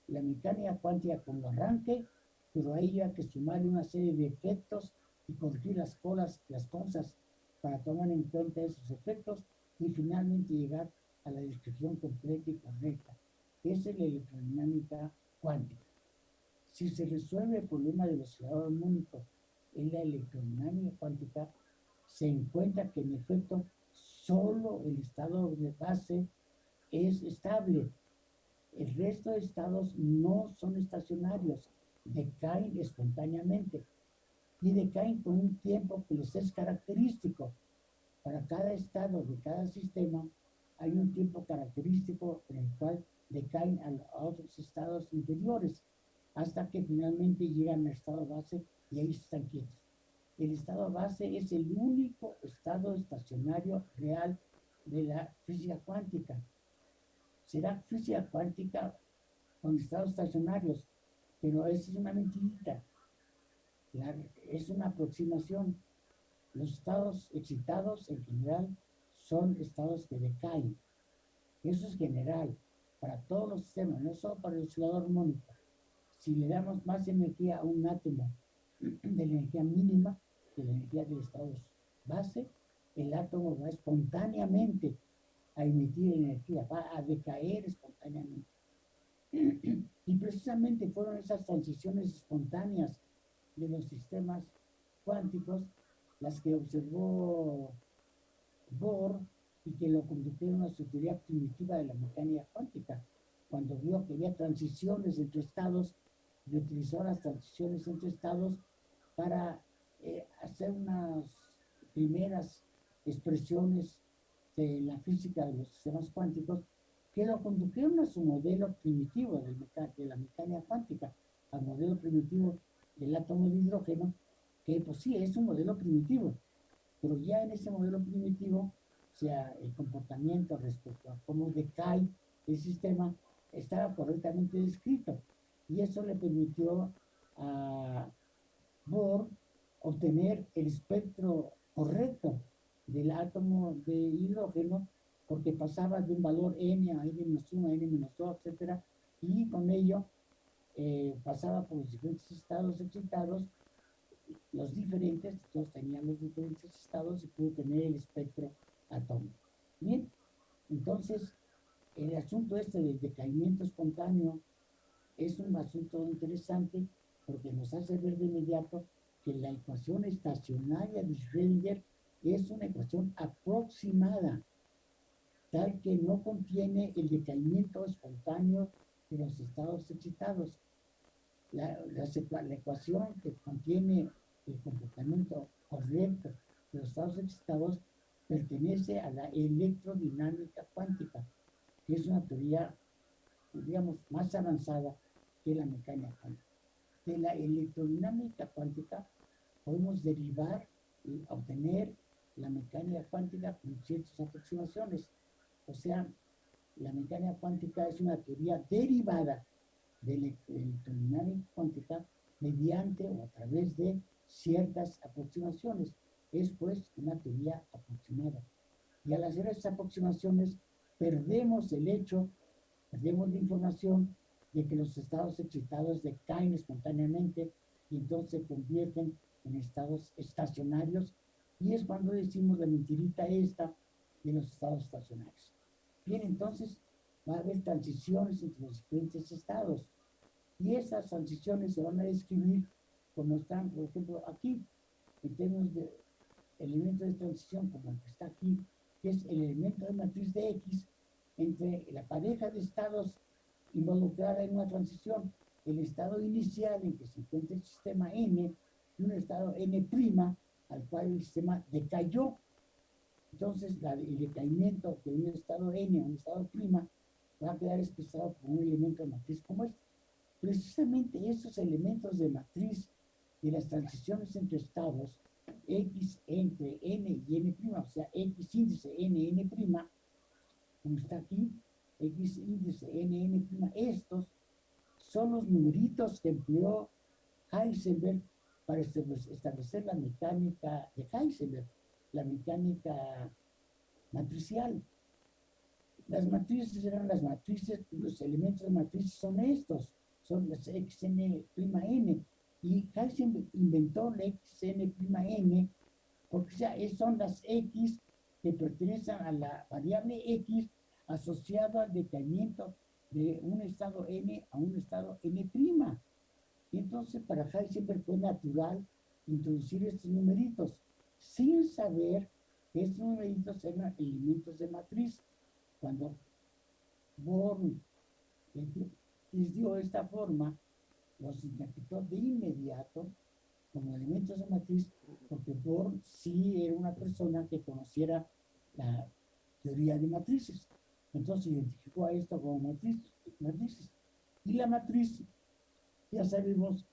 la mecánica cuántica como arranque, pero ahí hay que sumarle una serie de efectos y corregir las colas, las cosas para tomar en cuenta esos efectos y finalmente llegar a la descripción completa y correcta. Esa es la electrodinámica cuántica. Si se resuelve el problema del oscilador armónico en la electrodinámica cuántica, se encuentra que en efecto solo el estado de base es estable. El resto de estados no son estacionarios, decaen espontáneamente y decaen con un tiempo que les es característico. Para cada estado de cada sistema hay un tiempo característico en el cual decaen a, otros estados inferiores hasta que finalmente llegan al estado base y ahí están quietos. El estado base es el único estado estacionario real de la física cuántica. Será física cuántica con estados estacionarios, pero es una mentirita. es una aproximación. Los estados excitados en general son estados que decaen. Eso es general para todos los sistemas, no solo para el oscilador armónico. Si le damos más energía a un átomo de la energía mínima, de la energía del estado base, el átomo va espontáneamente a emitir energía, va a decaer espontáneamente. Y precisamente fueron esas transiciones espontáneas de los sistemas cuánticos las que observó Bohr y que lo convirtieron a su teoría primitiva de la mecánica cuántica. Cuando vio que había transiciones entre estados, y utilizó las transiciones entre estados para eh, hacer unas primeras expresiones de la física de los sistemas cuánticos que lo condujeron a su modelo primitivo de, de la mecánica cuántica, al modelo primitivo del átomo de hidrógeno, que pues sí, es un modelo primitivo, pero ya en ese modelo primitivo, o sea, el comportamiento respecto a cómo decae el sistema estaba correctamente descrito. Y eso le permitió a Bohr obtener el espectro correcto del átomo de hidrógeno porque pasaba de un valor n a n-1, a n-2, etc. Y con ello eh, pasaba por los diferentes estados excitados los diferentes, todos tenían los diferentes estados y pudo tener el espectro atómico. Bien, entonces el asunto este del decaimiento espontáneo es un asunto interesante porque nos hace ver de inmediato que la ecuación estacionaria de Schrödinger es una ecuación aproximada, tal que no contiene el decaimiento espontáneo de los estados excitados. La, la, ecuación que contiene el comportamiento correcto de los estados excitados pertenece a la electrodinámica cuántica, que es una teoría, digamos, más avanzada que la mecánica cuántica. De la electrodinámica cuántica podemos derivar y obtener la mecánica cuántica con ciertas aproximaciones. O sea, la mecánica cuántica es una teoría derivada de la electrodinámica cuántica mediante o a través de ciertas aproximaciones. Es pues una teoría aproximada. Y al hacer esas aproximaciones, perdemos el hecho, perdemos la información de que los estados excitados decaen espontáneamente y entonces se convierten en estados estacionarios. Y es cuando decimos la mentirita esta de los estados estacionarios. Bien, entonces va a haber transiciones entre los diferentes estados. Y esas transiciones se van a describir como están, por ejemplo, aquí, en términos de elemento de transición, como el que está aquí, que es el elemento de matriz de X entre la pareja de estados involucrada en una transición, el estado inicial en que se encuentra el sistema N y un estado N' al cual el sistema decayó. Entonces, el decaimiento de un estado N a un estado prima va a quedar expresado por un elemento de matriz como este. Precisamente esos elementos de matriz y las transiciones entre estados, X entre N y N', o sea, X índice N, N', como está aquí, X índice N, N', estos son los numeritos que empleó Heisenberg para establecer la mecánica de Heisenberg, la mecánica matricial. Las matrices eran las matrices, los elementos de matrices son estos, son las xn', n, y Heisenberg inventó la xn', porque ya son las x que pertenecen a la variable x asociado al decaimiento de un estado n a un estado n'. Entonces para Heisenberg fue natural introducir estos numeritos, sin saber que estos numeritos eran elementos de matriz. Cuando Born les dio esta forma, los interpretó de inmediato como elementos de matriz, porque Bohr sí era una persona que conociera la teoría de matrices. Entonces identificó a esto como matriz, matrices. Y la matriz, ya sabemos,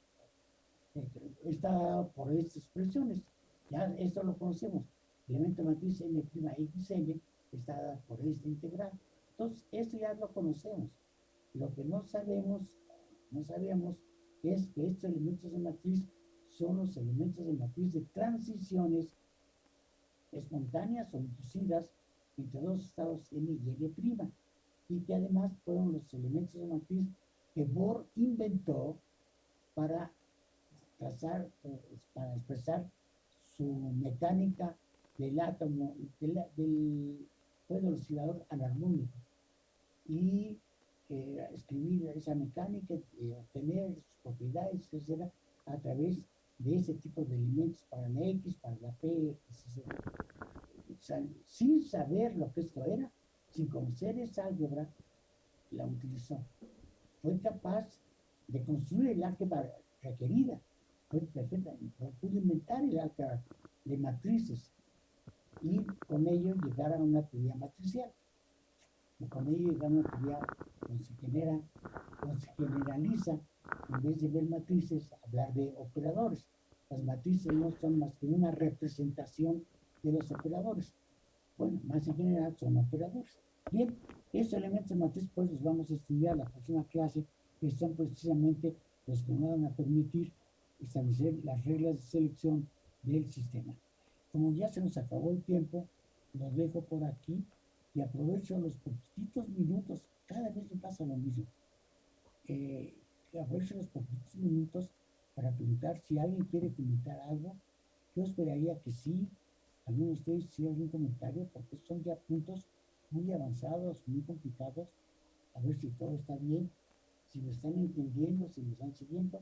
está por estas expresiones. Ya esto lo conocemos. El elemento matriz n'(xn) está dada por esta integral. Entonces, esto ya lo conocemos. Lo que no sabemos, no sabemos es que estos elementos de matriz son los elementos de matriz de transiciones espontáneas o inducidas entre dos estados N y N', y que además fueron los elementos de matriz que Bohr inventó para trazar, para expresar su mecánica del átomo, del, del, oscilador anarmónico. Y eh, escribir esa mecánica, y obtener sus propiedades, etcétera, a través de ese tipo de elementos para la X, para la P, sin saber lo que esto era, sin conocer esa álgebra, la utilizó. Fue capaz de construir el álgebra requerida, fue perfecta, pudo inventar el álgebra de matrices y con ello llegar a una teoría matricial con ello llegamos ya, cuando se genera, cuando se generaliza, en vez de ver matrices, hablar de operadores. Las matrices no son más que una representación de los operadores. Bueno, más en general son operadores. Bien, estos elementos de matriz pues los vamos a estudiar la próxima clase, que son precisamente los que nos van a permitir establecer las reglas de selección del sistema. Como ya se nos acabó el tiempo, los dejo por aquí y aprovecho los poquitos minutos, cada vez me pasa lo mismo, eh, aprovecho los poquitos minutos para preguntar si alguien quiere comentar algo. Yo esperaría que sí, alguno de ustedes si algún comentario, porque son ya puntos muy avanzados, muy complicados. A ver si todo está bien, si me están entendiendo, si me están siguiendo.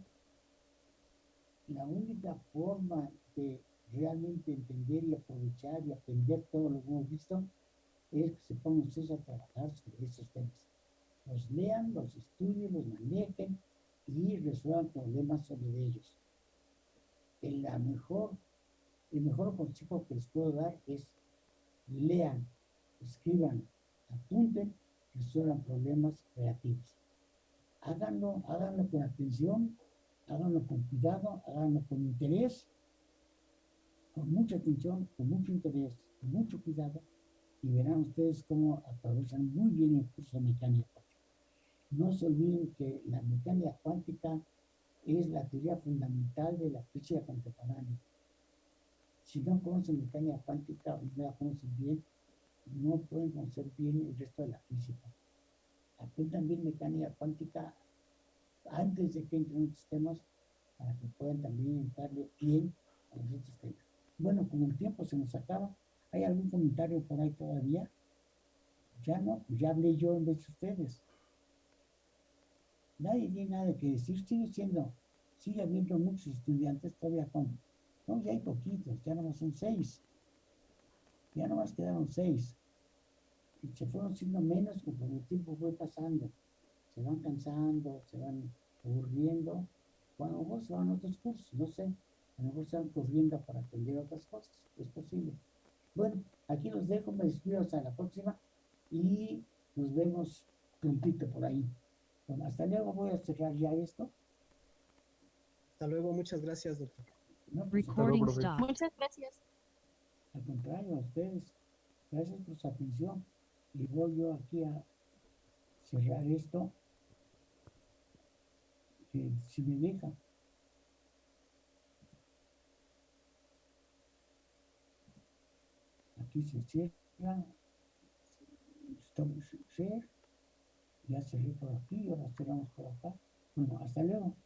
la única forma de realmente entender y aprovechar y aprender todo lo que hemos visto es que se pongan ustedes a trabajar sobre esos temas. Los lean, los estudien, los manejen y resuelvan problemas sobre ellos. El, la mejor, el mejor consejo que les puedo dar es lean, escriban, apunten, resuelvan problemas creativos. Háganlo, háganlo con atención, háganlo con cuidado, háganlo con interés, con mucha atención, con mucho interés, con mucho cuidado, y verán ustedes cómo aprovechan muy bien el curso de mecánica cuántica. No se olviden que la mecánica cuántica es la teoría fundamental de la física contemporánea. Si no conocen mecánica cuántica o no la conocen bien, no pueden conocer bien el resto de la física. Aprendan bien mecánica cuántica antes de que entren en otros temas para que puedan también entrarle bien a los otros temas. Bueno, como el tiempo se nos acaba, ¿hay algún comentario por ahí todavía? Ya no, pues ya hablé yo en vez de ustedes. Nadie tiene nada que decir, sigue siendo, sigue habiendo muchos estudiantes todavía con, no, ya hay poquitos, ya nomás son seis. Ya nomás quedaron seis. Y se fueron siendo menos conforme el tiempo fue pasando. Se van cansando, se van aburriendo. Bueno, a lo mejor se van a otros cursos, no sé. A lo mejor se van corriendo para aprender otras cosas. Es posible. Bueno, aquí los dejo, me despido hasta la próxima y nos vemos prontito por ahí. Bueno, hasta luego, voy a cerrar ya esto. Hasta luego, muchas gracias, doctor. No, pues, Recording stop. Muchas gracias. al contrario, a ustedes. Gracias por su atención. Y voy yo aquí a cerrar esto. Que si me deja. Aquí se cierra. Stop share. Ya cerré por aquí, ahora cerramos por acá. Bueno, hasta luego.